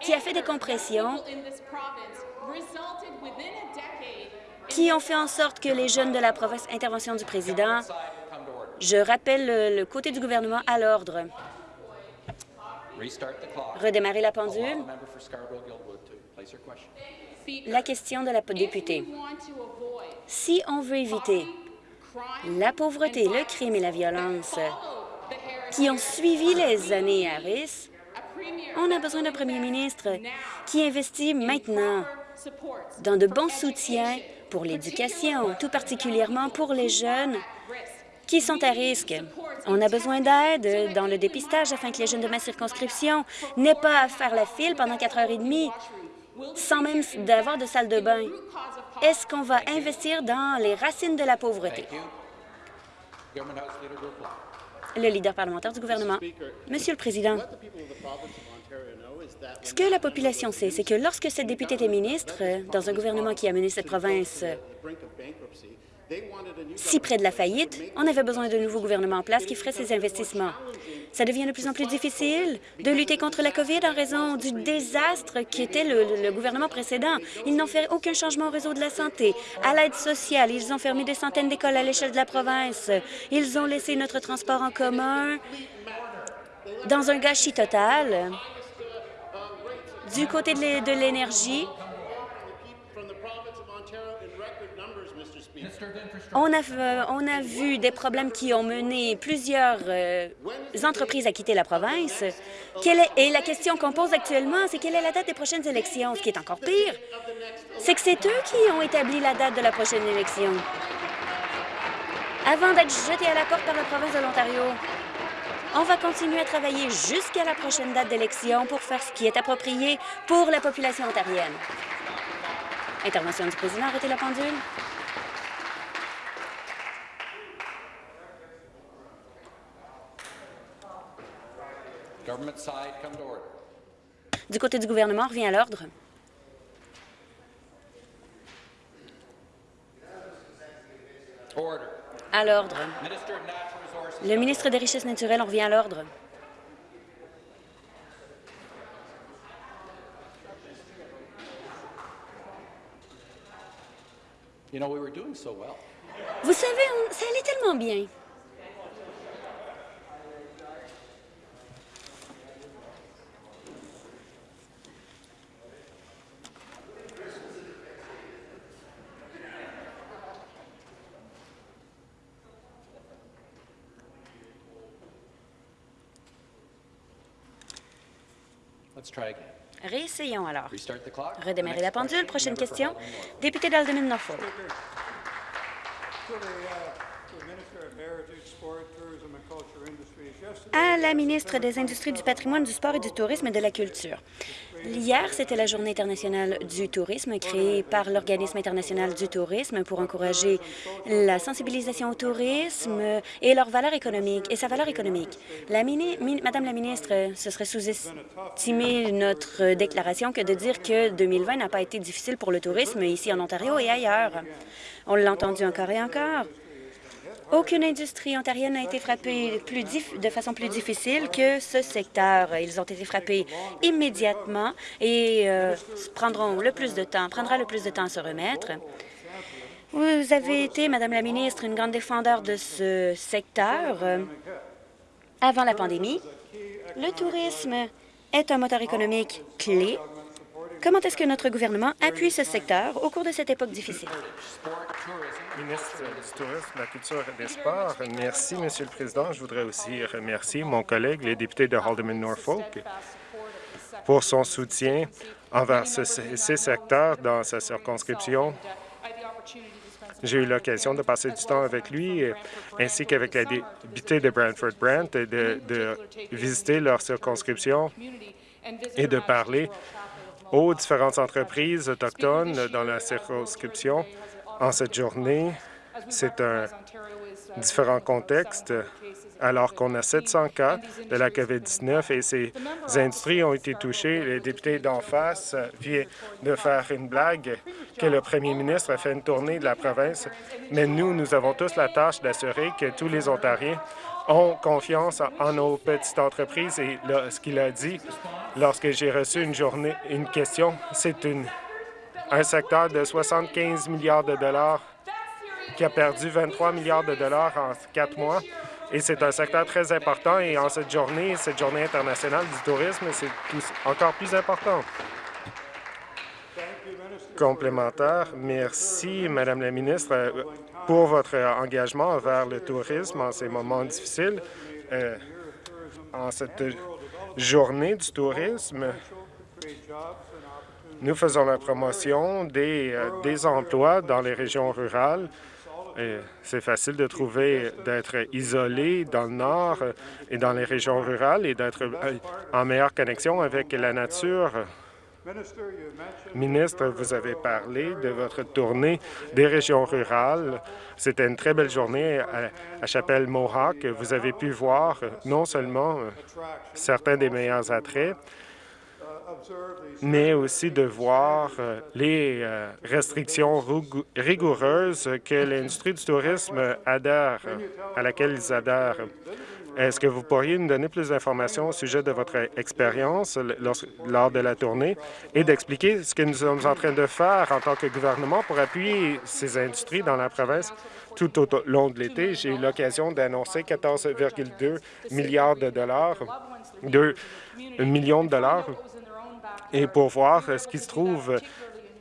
Speaker 3: qui a fait des compressions qui ont fait en sorte que les jeunes de la province, intervention du président, je rappelle le, côté du gouvernement à l'ordre. Redémarrer la pendule. La question de la députée. Si on veut éviter la pauvreté, le crime et la violence qui ont suivi les années Harris, on a besoin d'un premier ministre qui investit maintenant dans de bons soutiens pour l'éducation, tout particulièrement pour les jeunes qui sont à risque. On a besoin d'aide dans le dépistage afin que les jeunes de ma circonscription n'aient pas à faire la file pendant quatre heures et demie sans même d'avoir de salle de bain. Est-ce qu'on va investir dans les racines de la pauvreté? Le leader parlementaire du gouvernement. Monsieur le Président, ce que la population sait, c'est que lorsque cette députée était ministre dans un gouvernement qui a mené cette province si près de la faillite, on avait besoin d'un nouveau gouvernement en place qui ferait ces investissements. Ça devient de plus en plus difficile de lutter contre la COVID en raison du désastre qui était le, gouvernement précédent. Ils n'ont fait aucun changement au réseau de la santé, à l'aide sociale. Ils ont fermé des centaines d'écoles à l'échelle de la province. Ils ont laissé notre transport en commun dans un gâchis total. Du côté de l'énergie, On a, euh, on a vu des problèmes qui ont mené plusieurs euh, entreprises à quitter la province. Et la question qu'on pose actuellement, c'est quelle est la date des prochaines élections? Ce qui est encore pire, c'est que c'est eux qui ont établi la date de la prochaine élection. Avant d'être jetés à la porte par la province de l'Ontario, on va continuer à travailler jusqu'à la prochaine date d'élection pour faire ce qui est approprié pour la population ontarienne. Intervention du président, arrêtez la pendule. Du côté du gouvernement, on revient à l'ordre. À l'ordre. Le ministre des Richesses naturelles, on revient à l'ordre. Vous savez, on- ça allait tellement bien. Réessayons alors. Redémarrer la pendule. Prochaine question. Député d'Alderman Norfolk. À la ministre des Industries, du patrimoine, du sport et du tourisme et de la culture. Hier, c'était la Journée internationale du tourisme créée par l'Organisme international du tourisme pour encourager la sensibilisation au tourisme et leur valeur économique et sa valeur économique. La mini- mi- Madame la ministre, ce serait sous-estimer notre déclaration que de dire que 2020 n'a pas été difficile pour le tourisme ici en Ontario et ailleurs. On l'a entendu encore et encore. Aucune industrie ontarienne n'a été frappée de façon plus difficile que ce secteur. Ils ont été frappés immédiatement et euh, prendront le plus de temps, prendra le plus de temps à se remettre. Vous avez été, Madame la ministre, une grande défendeur de ce secteur euh, avant la pandémie. Le tourisme est un moteur économique clé. Comment est-ce que notre gouvernement appuie ce secteur au cours de cette époque difficile?
Speaker 4: Ministre du Tourisme, de la Culture et des Sports, merci, Monsieur le Président. Je voudrais aussi remercier mon collègue, le député de Haldeman-Norfolk, pour son soutien envers ce, ces secteurs dans sa circonscription. J'ai eu l'occasion de passer du temps avec lui, ainsi qu'avec la députée de Brantford-Brant, et de, de visiter leur circonscription et de parler aux différentes entreprises autochtones dans la circonscription en cette journée. C'est un différent contexte alors qu'on a 700 cas de la COVID-19 et ces industries ont été touchées. Les députés d'en face viennent de faire une blague que le premier ministre a fait une tournée de la province, mais nous, nous avons tous la tâche d'assurer que tous les Ontariens ont confiance en, nos petites entreprises et ce qu'il a dit lorsque j'ai reçu une journée, une question, c'est un secteur de 75 milliards de dollars qui a perdu 23 milliards de dollars en quatre mois. Et c'est un secteur très important. Et en cette journée, cette journée internationale du tourisme, c'est encore plus important. Complémentaire, merci, Madame la ministre, pour votre engagement envers le tourisme en ces moments difficiles. Euh, en cette journée du tourisme, nous faisons la promotion des, euh, emplois dans les régions rurales. C'est facile de trouver d'être isolé dans le nord euh, et dans les régions rurales et d'être euh, en meilleure connexion avec la nature. Ministre, vous avez parlé de votre tournée des régions rurales. C'était une très belle journée à, à Chapelle Mohawk. Vous avez pu voir non seulement euh, certains des meilleurs attraits, mais aussi de voir euh, les euh, restrictions rigoureuses que l'industrie du tourisme adhère, à laquelle ils adhèrent. Est-ce que vous pourriez nous donner plus d'informations au sujet de votre expérience lors, de la tournée et d'expliquer ce que nous sommes en train de faire en tant que gouvernement pour appuyer ces industries dans la province tout au long de l'été? J'ai eu l'occasion d'annoncer 14,2 milliards de dollars, 2 millions de dollars et pour voir ce qui se trouve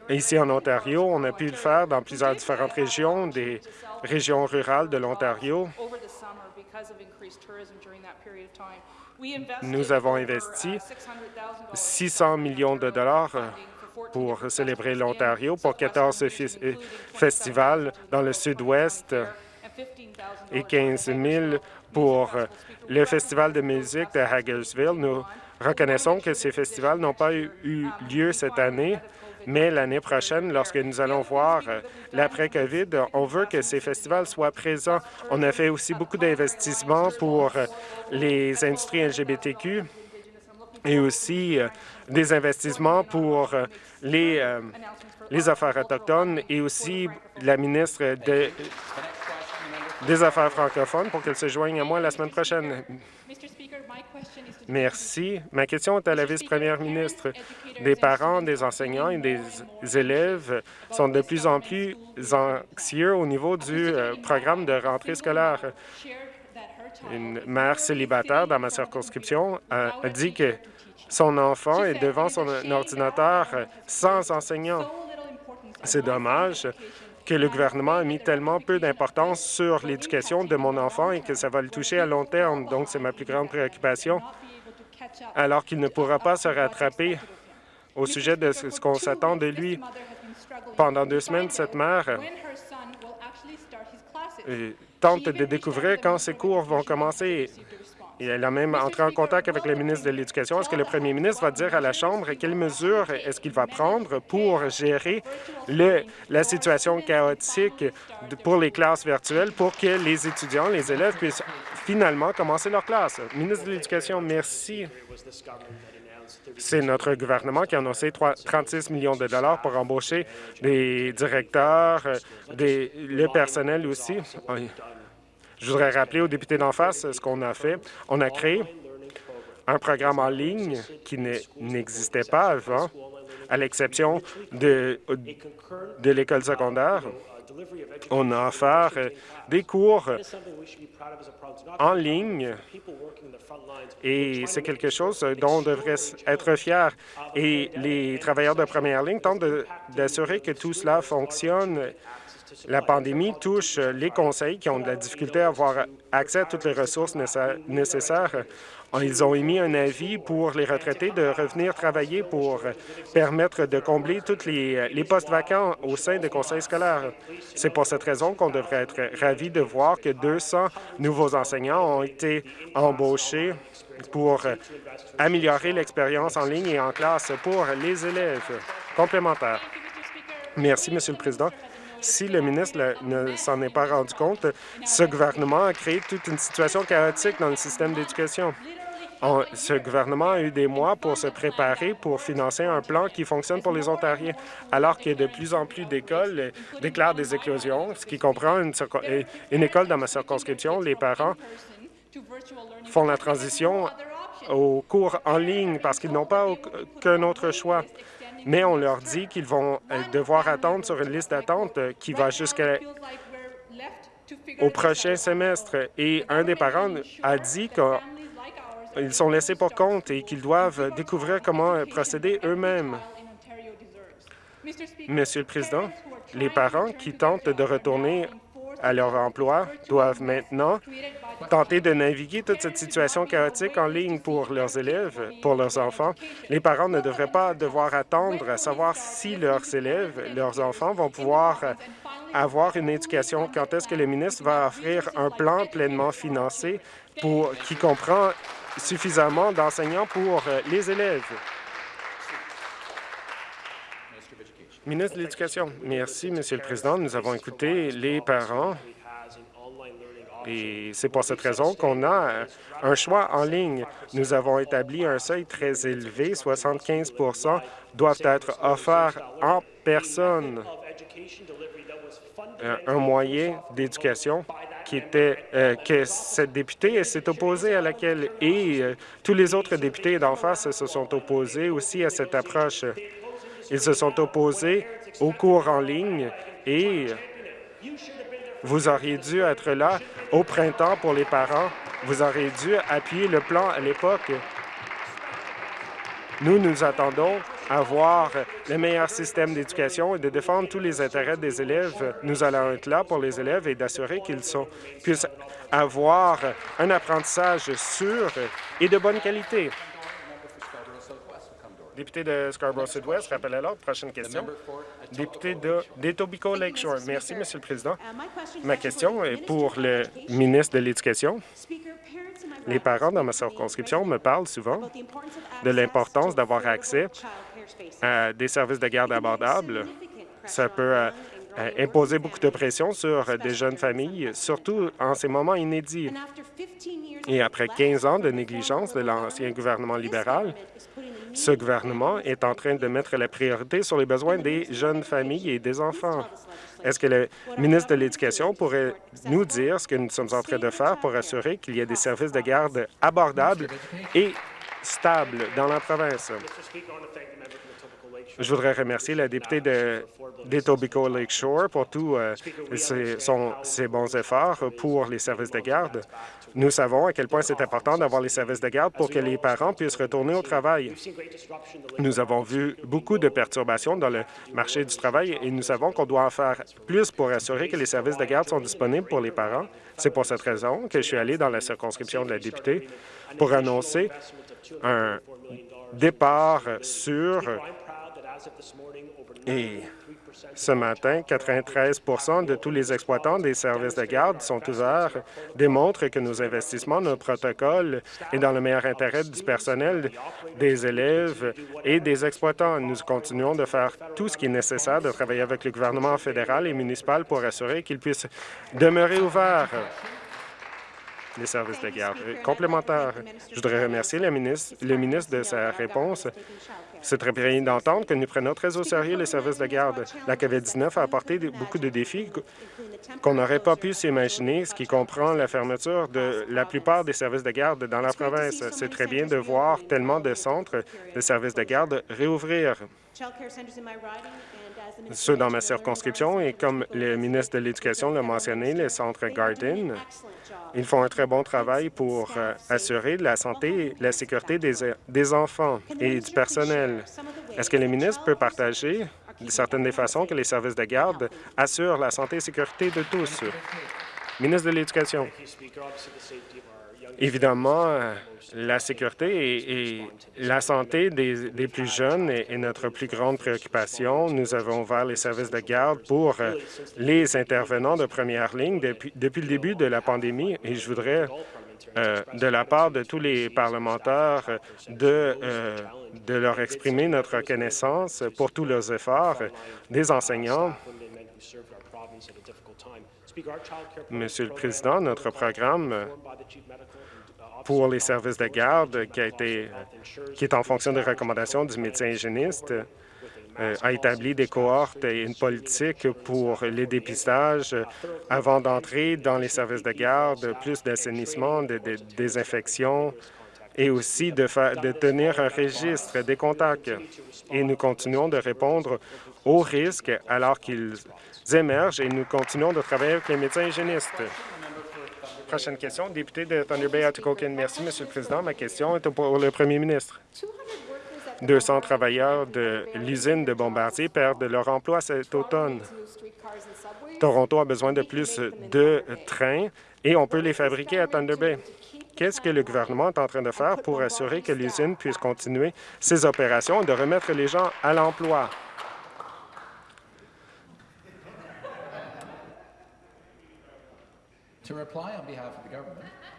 Speaker 4: ici en Ontario. On a pu le faire dans plusieurs différentes régions, des régions rurales de l'Ontario. Nous avons investi 600 millions de dollars pour célébrer l'Ontario pour 14 fis- euh, festivals dans le sud-ouest et 15 000 pour euh, le festival de musique de Hagersville. Nous reconnaissons que ces festivals n'ont pas eu lieu cette année, mais l'année prochaine, lorsque nous allons voir euh, l'après-COVID, on veut que ces festivals soient présents. On a fait aussi beaucoup d'investissements pour euh, les industries LGBTQ et aussi euh, des investissements pour les, les affaires autochtones et aussi la ministre de- des Affaires francophones pour qu'elle se joigne à moi la semaine prochaine. Merci. Ma question est à la vice-première ministre. Des parents, des enseignants et des élèves sont de plus en plus anxieux au niveau du euh, programme de rentrée scolaire. Une mère célibataire dans ma circonscription a dit que son enfant est devant son ordinateur sans enseignant. C'est dommage que le gouvernement a mis tellement peu d'importance sur l'éducation de mon enfant et que ça va le toucher à long terme. Donc, c'est ma plus grande préoccupation, alors qu'il ne pourra pas se rattraper au sujet de ce qu'on s'attend de lui. Pendant deux semaines, cette mère euh, tente de découvrir quand ses cours vont commencer. Elle a même entré en contact avec le ministre de l'Éducation. Est-ce que le premier ministre va dire à la Chambre quelles mesures est-ce qu'il va prendre pour gérer la situation chaotique pour les classes virtuelles pour que les étudiants, les élèves puissent finalement commencer leur classe? Ministre de l'Éducation, merci. C'est notre gouvernement qui a annoncé trois- 36 millions de dollars pour embaucher des directeurs, euh, le personnel aussi. Je voudrais rappeler aux députés d'en face ce qu'on a fait. On a créé un programme en ligne qui ne- n'existait pas avant, à l'exception de, l'école secondaire. On a offert des cours en ligne et c'est quelque chose dont on devrait être fier. Et les travailleurs de première ligne tentent d'assurer que tout cela fonctionne. La pandémie touche les conseils qui ont de la difficulté à avoir accès à toutes les ressources nécessa- nécessaires. Ils ont émis un avis pour les retraités de revenir travailler pour permettre de combler tous les, postes vacants au sein des conseils scolaires. C'est pour cette raison qu'on devrait être ravis de voir que 200 nouveaux enseignants ont été embauchés pour améliorer l'expérience en ligne et en classe pour les élèves complémentaires. Merci, Monsieur le Président. Si le ministre ne s'en est pas rendu compte, ce gouvernement a créé toute une situation chaotique dans le système d'éducation. On- ce gouvernement a eu des mois pour se préparer pour financer un plan qui fonctionne pour les Ontariens, alors que de plus en plus d'écoles euh, déclarent des éclosions, ce qui comprend une, euh, une école dans ma circonscription. Les parents font la transition aux cours en ligne parce qu'ils n'ont pas aucun autre choix. Mais on leur dit qu'ils vont euh, devoir attendre sur une liste d'attente euh, qui va jusqu'au prochain semestre. Et un des parents a dit qu'ils sont laissés pour compte et qu'ils doivent découvrir comment euh, procéder eux-mêmes. Monsieur le Président, les parents qui tentent de retourner à leur emploi doivent maintenant tenter de naviguer toute cette situation chaotique en ligne pour leurs élèves, pour leurs enfants. Les parents ne devraient pas devoir attendre à savoir si leurs élèves, leurs enfants vont pouvoir avoir une éducation. Quand est-ce que le ministre va offrir un plan pleinement financé pour, qui comprend suffisamment d'enseignants pour euh, les élèves? Ministre de l'Éducation. Merci, Monsieur le Président. Nous avons écouté les parents et c'est pour cette raison qu'on a euh, un choix en ligne. Nous avons établi un seuil très élevé. 75% doivent être offerts en personne. Euh, Un moyen d'éducation qui était euh, que cette députée s'est opposée à laquelle et tous les autres députés d'en face se sont opposés aussi à cette approche. Ils se sont opposés aux cours en ligne et vous auriez dû être là au printemps pour les parents. Vous auriez dû appuyer le plan à l'époque. Nous, nous attendons à le meilleur système d'éducation et de défendre tous les intérêts des élèves. Nous allons être là pour les élèves et d'assurer qu'ils puissent avoir un apprentissage sûr et de bonne qualité. Député de Scarborough-Sud-Ouest, rappel à l'ordre. Prochaine question. Député de d'Etobicoke Lakeshore. Merci, Monsieur le Président. Ma question est pour le ministre de l'Éducation. Les parents dans ma circonscription me parlent souvent de l'importance d'avoir accès à des services de garde abordables. Ça peut euh, euh, imposé beaucoup de pression sur des jeunes familles, surtout en ces moments inédits. Et après 15 ans de négligence de l'ancien gouvernement libéral, ce gouvernement est en train de mettre la priorité sur les besoins des jeunes familles et des enfants. Est-ce que le ministre de l'Éducation pourrait nous dire ce que nous sommes en train de faire pour assurer qu'il y ait des services de garde abordables et stables dans la province? Je voudrais remercier la députée de d'Etobicoke Lakeshore pour tous euh, ses, ses bons efforts pour les services de garde. Nous savons à quel point c'est important d'avoir les services de garde pour que les parents puissent retourner au travail. Nous avons vu beaucoup de perturbations dans le marché du travail et nous savons qu'on doit en faire plus pour assurer que les services de garde sont disponibles pour les parents. C'est pour cette raison que je suis allé dans la circonscription de la députée pour annoncer un départ sûr et ce matin, 93% de tous les exploitants des services de garde sont ouverts, démontrent que nos investissements, nos protocoles est dans le meilleur intérêt du personnel, des élèves et des exploitants. Nous continuons de faire tout ce qui est nécessaire, de travailler avec le gouvernement fédéral et municipal pour assurer qu'ils puissent demeurer ouverts les services de garde. Complémentaire, je voudrais remercier le ministre, le ministre de sa réponse. C'est très bien d'entendre que nous prenons très au sérieux les services de garde. La COVID-19 a apporté beaucoup de défis qu- qu'on n'aurait pas pu s'imaginer, ce qui comprend la fermeture de la plupart des services de garde dans la province. C'est très bien de voir tellement de centres de services de garde réouvrir. Ceux dans ma circonscription, et comme le ministre de l'Éducation l'a mentionné, les centres Garden, ils font un très bon travail pour euh, assurer la santé et la sécurité des, des enfants et du personnel. Est-ce que le ministre peut partager certaines des façons que les services de garde assurent la santé et sécurité de tous? Ministre de l'Éducation. Évidemment, euh, la sécurité et, la santé des, plus jeunes est, notre plus grande préoccupation. Nous avons ouvert les services de garde pour euh, les intervenants de première ligne depuis, le début de la pandémie. Et je voudrais, euh, de la part de tous les parlementaires, de, de leur exprimer notre reconnaissance pour tous leurs efforts, des enseignants, Monsieur le Président, notre programme pour les services de garde qui, est en fonction des recommandations du médecin hygiéniste euh, a établi des cohortes et une politique pour les dépistages avant d'entrer dans les services de garde, plus d'assainissement, de, de désinfection et aussi de, de tenir un registre des contacts. Et nous continuons de répondre aux risques alors qu'ils émergent et nous continuons de travailler avec les médecins hygiénistes. Prochaine question, député de Thunder Bay, Atikokan. Merci, Monsieur le Président. Ma question est pour le Premier ministre. 200 travailleurs de l'usine de Bombardier perdent leur emploi cet automne. Toronto a besoin de plus de trains et on peut les fabriquer à Thunder Bay. Qu'est-ce que le gouvernement est en train de faire pour assurer que l'usine puisse continuer ses opérations et de remettre les gens à l'emploi?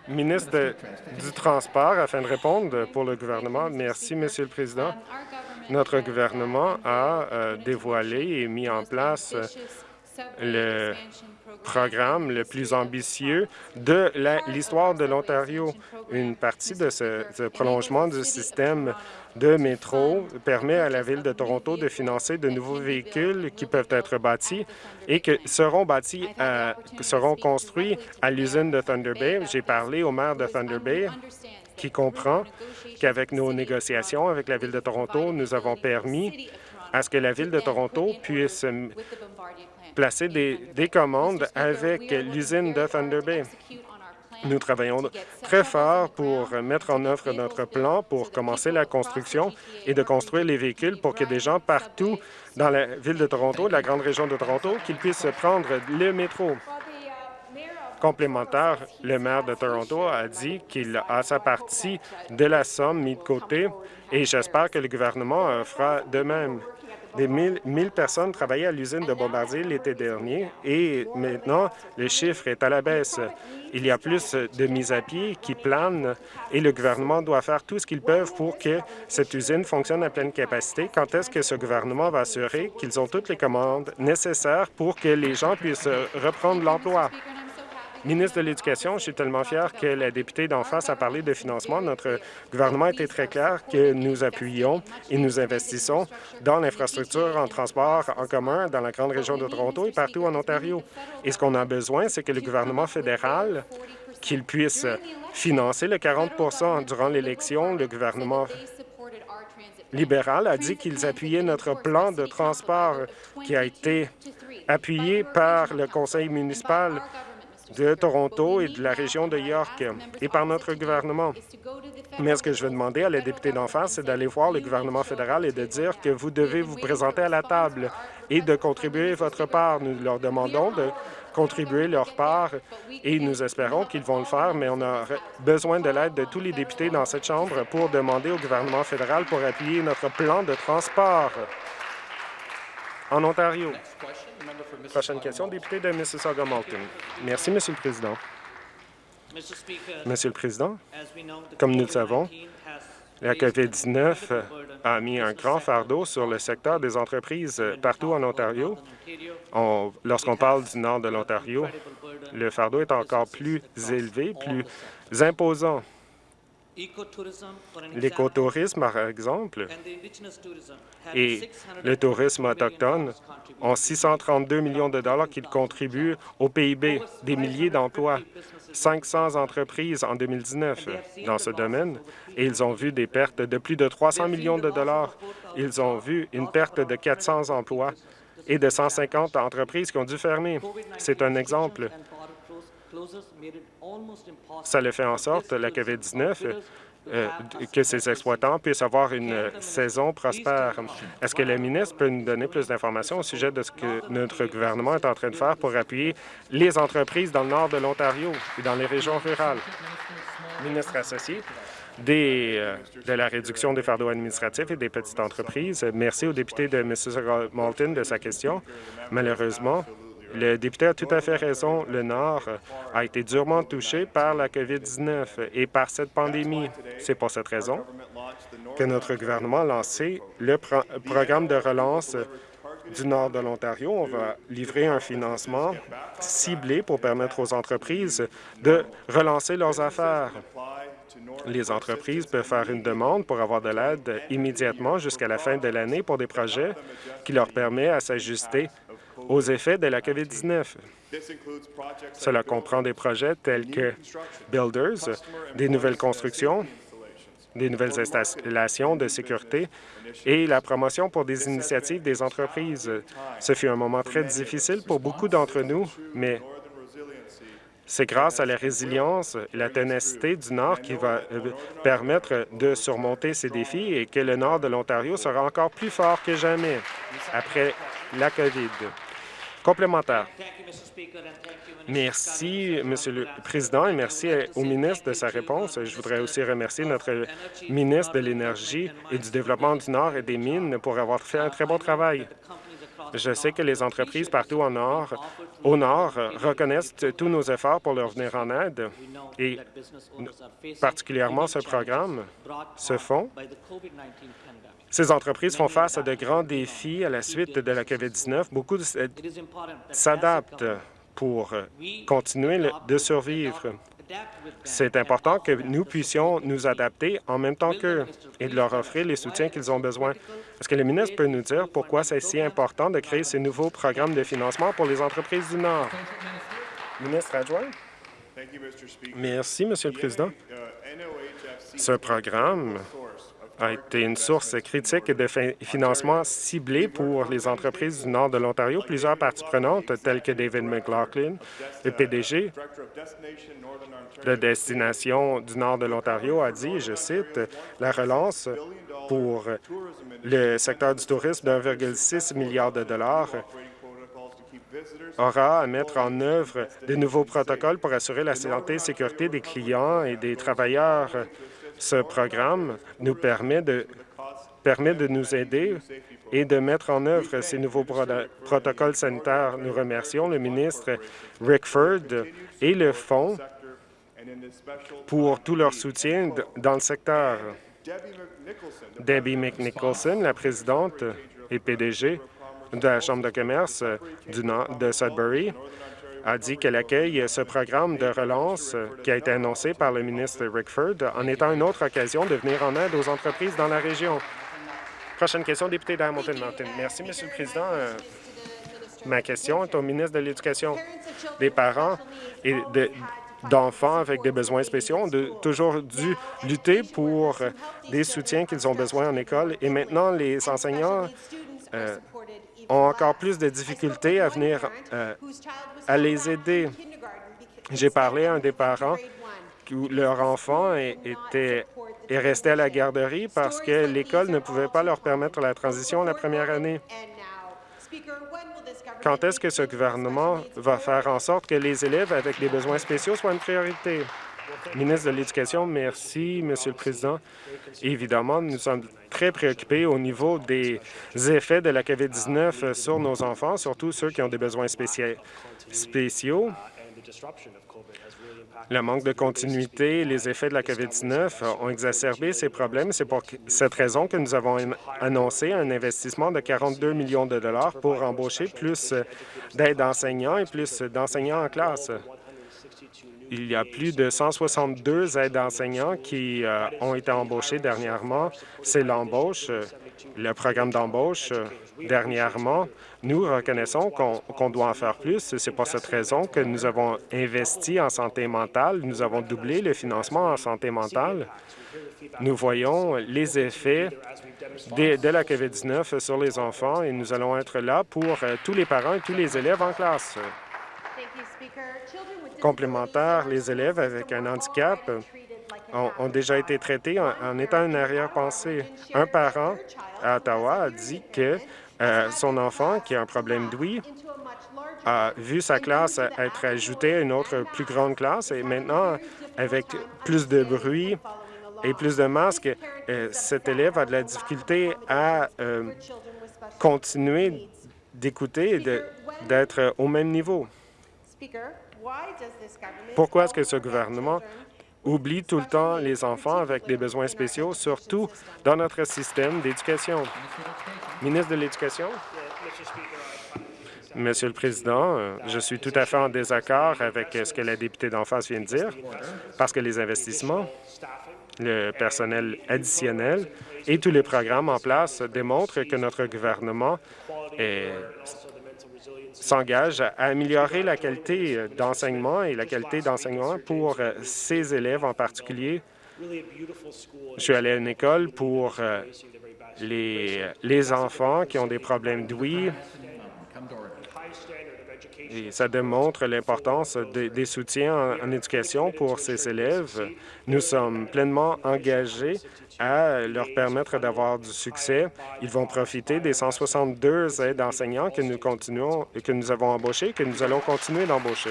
Speaker 4: Ministre du Transport, afin de répondre pour le gouvernement. Merci, Monsieur le Président. Notre gouvernement a euh, dévoilé et mis en place euh, le programme le plus ambitieux de l'histoire de l'Ontario. Une partie de ce, ce prolongement du système de métro permet à la Ville de Toronto de financer de nouveaux véhicules qui peuvent être bâtis et que seront bâtis, à- seront construits à l'usine de Thunder Bay. J'ai parlé au maire de Thunder Bay qui comprend qu'avec nos négociations avec la Ville de Toronto, nous avons permis à ce que la Ville de Toronto puisse placer des, des commandes avec l'usine de Thunder Bay. Nous travaillons très fort pour mettre en œuvre notre plan pour commencer la construction et de construire les véhicules pour que des gens partout dans la ville de Toronto, la grande région de Toronto, qu'ils puissent prendre le métro. Complémentaire, le maire de Toronto a dit qu'il a sa partie de la somme mise de côté et j'espère que le gouvernement fera de même. Des 1000 1000 personnes travaillaient à l'usine de Bombardier l'été dernier et maintenant, le chiffre est à la baisse. Il y a plus de mises à pied qui planent et le gouvernement doit faire tout ce qu'ils peuvent pour que cette usine fonctionne à pleine capacité. Quand est-ce que ce gouvernement va assurer qu'ils ont toutes les commandes nécessaires pour que les gens puissent reprendre l'emploi? Ministre de l'Éducation, je suis tellement fier que la députée d'en face a parlé de financement. Notre gouvernement a été très clair que nous appuyons et nous investissons dans l'infrastructure en transport en commun dans la grande région de Toronto et partout en Ontario. Et ce qu'on a besoin, c'est que le gouvernement fédéral qu'il puisse financer le 40% Durant l'élection, le gouvernement libéral a dit qu'ils appuyaient notre plan de transport qui a été appuyé par le conseil municipal de Toronto et de la région de York et par notre gouvernement. Mais ce que je veux demander à la députée d'en face, c'est d'aller voir le gouvernement fédéral et de dire que vous devez vous présenter à la table et de contribuer votre part. Nous leur demandons de contribuer leur part et nous espérons qu'ils vont le faire, mais on a besoin de l'aide de tous les députés dans cette Chambre pour demander au gouvernement fédéral pour appuyer notre plan de transport en Ontario. Prochaine question, député de Mississauga-Malton. Merci, Monsieur le Président. Monsieur le Président, comme nous le savons, la COVID-19 a mis un grand fardeau sur le secteur des entreprises partout en Ontario. Lorsqu'on parle du nord de l'Ontario, le fardeau est encore plus élevé, plus imposant. L'écotourisme, par exemple, et le tourisme autochtone ont 632 millions de dollars qu'ils contribuent au PIB, des milliers d'emplois, 500 entreprises en 2019 dans ce domaine, et ils ont vu des pertes de plus de 300 millions de dollars. Ils ont vu une perte de 400 emplois et de 150 entreprises qui ont dû fermer. C'est un exemple. Ça le fait en sorte, la COVID-19, euh, que ces exploitants puissent avoir une saison prospère. Est-ce que le ministre peut nous donner plus d'informations au sujet de ce que notre gouvernement est en train de faire pour appuyer les entreprises dans le nord de l'Ontario et dans les régions rurales? Ministre associé des, euh, de la réduction des fardeaux administratifs et des petites entreprises. Merci au député de Mississauga-Malton de sa question. Malheureusement, le député a tout à fait raison. Le Nord a été durement touché par la COVID-19 et par cette pandémie. C'est pour cette raison que notre gouvernement a lancé le programme de relance du nord de l'Ontario. On va livrer un financement ciblé pour permettre aux entreprises de relancer leurs affaires. Les entreprises peuvent faire une demande pour avoir de l'aide immédiatement jusqu'à la fin de l'année pour des projets qui leur permettent à s'ajuster aux effets de la COVID-19. Cela comprend des projets tels que Builders, des nouvelles constructions, des nouvelles installations de sécurité et la promotion pour des initiatives des entreprises. Ce fut un moment très difficile pour beaucoup d'entre nous, mais c'est grâce à la résilience et la ténacité du Nord qui va euh, permettre de surmonter ces défis et que le Nord de l'Ontario sera encore plus fort que jamais après la COVID. Complémentaire. Merci, Monsieur le Président, et merci au ministre de sa réponse. Je voudrais aussi remercier notre ministre de l'Énergie et du Développement du Nord et des Mines pour avoir fait un très bon travail. Je sais que les entreprises partout au Nord, au Nord reconnaissent tous nos efforts pour leur venir en aide et particulièrement ce programme, ce fonds, ces entreprises font face à de grands défis à la suite de la COVID-19. Beaucoup s'adaptent pour continuer de survivre. C'est important que nous puissions nous adapter en même temps qu'eux et de leur offrir les soutiens qu'ils ont besoin. Est-ce que le ministre peut nous dire pourquoi c'est si important de créer ces nouveaux programmes de financement pour les entreprises du Nord? Ministre adjoint? Merci, Monsieur le Président. Ce programme a été une source critique de financement ciblé pour les entreprises du nord de l'Ontario. Plusieurs parties prenantes, telles que David McLaughlin, le PDG de Destination du nord de l'Ontario, a dit, je cite, « La relance pour le secteur du tourisme d'1,6 milliard de dollars aura à mettre en œuvre de nouveaux protocoles pour assurer la santé et sécurité des clients et des travailleurs ce programme nous permet de nous aider et de mettre en œuvre ces nouveaux protocoles sanitaires. Nous remercions le ministre Rickford et le Fonds pour tout leur soutien dans le secteur. Debbie McNicholson, la présidente et PDG de la Chambre de commerce du Nord de Sudbury, a dit qu'elle accueille ce programme de relance qui a été annoncé par le ministre Rickford en étant une autre occasion de venir en aide aux entreprises dans la région. Prochaine question, député d'Hamilton Mountain. Merci, Monsieur le Président. Euh, Ma question est au ministre de l'Éducation. Des parents et de- d'enfants avec des besoins spéciaux ont de- toujours dû lutter pour des soutiens qu'ils ont besoin en école et maintenant les enseignants euh, ont encore plus de difficultés à venir euh, à les aider. J'ai parlé à un des parents où leur enfant était, est resté à la garderie parce que l'école ne pouvait pas leur permettre la transition la première année. Quand est-ce que ce gouvernement va faire en sorte que les élèves avec des besoins spéciaux soient une priorité? Ministre de l'Éducation, merci, Monsieur le Président. Évidemment, nous sommes très préoccupés au niveau des effets de la COVID-19 sur nos enfants, surtout ceux qui ont des besoins spécia- spéciaux. Le manque de continuité et les effets de la COVID-19 ont exacerbé ces problèmes. C'est pour cette raison que nous avons an- annoncé un investissement de 42 millions de dollars pour embaucher plus d'aides enseignants et plus d'enseignants en classe. Il y a plus de 162 aides enseignants qui euh, ont été embauchés dernièrement. C'est l'embauche, euh, le programme d'embauche euh, dernièrement. Nous reconnaissons qu'on doit en faire plus. C'est pour cette raison que nous avons investi en santé mentale. Nous avons doublé le financement en santé mentale. Nous voyons les effets de, la COVID-19 sur les enfants et nous allons être là pour tous les parents et tous les élèves en classe. Complémentaire, les élèves avec un handicap ont, déjà été traités en, étant une arrière-pensée. Un parent à Ottawa a dit que euh, son enfant, qui a un problème d'ouïe, a vu sa classe être ajoutée à une autre plus grande classe et maintenant, avec plus de bruit et plus de masques, euh, cet élève a de la difficulté à euh, continuer d'écouter et d'être au même niveau. Pourquoi est-ce que ce gouvernement oublie tout le temps les enfants avec des besoins spéciaux, surtout dans notre système d'éducation? Ministre de l'Éducation? Monsieur le Président, euh, je suis tout à fait en désaccord avec euh, ce que la députée d'en face vient de dire, parce que les investissements, le personnel additionnel et tous les programmes en place démontrent que notre gouvernement est- s'engage à améliorer la qualité euh, d'enseignement et la qualité d'enseignement pour euh, ces élèves en particulier. Je suis allé à une école pour euh, les, les enfants qui ont des problèmes d'ouïe et ça démontre l'importance des, soutiens en, éducation pour ces élèves. Nous sommes pleinement engagés à leur permettre d'avoir du succès. Ils vont profiter des 162 aides enseignants que nous continuons, que nous avons embauchés, que nous allons continuer d'embaucher.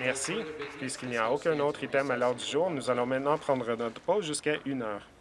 Speaker 4: Merci. Puisqu'il n'y a aucun autre item à l'ordre du jour, nous allons maintenant prendre notre pause jusqu'à une heure.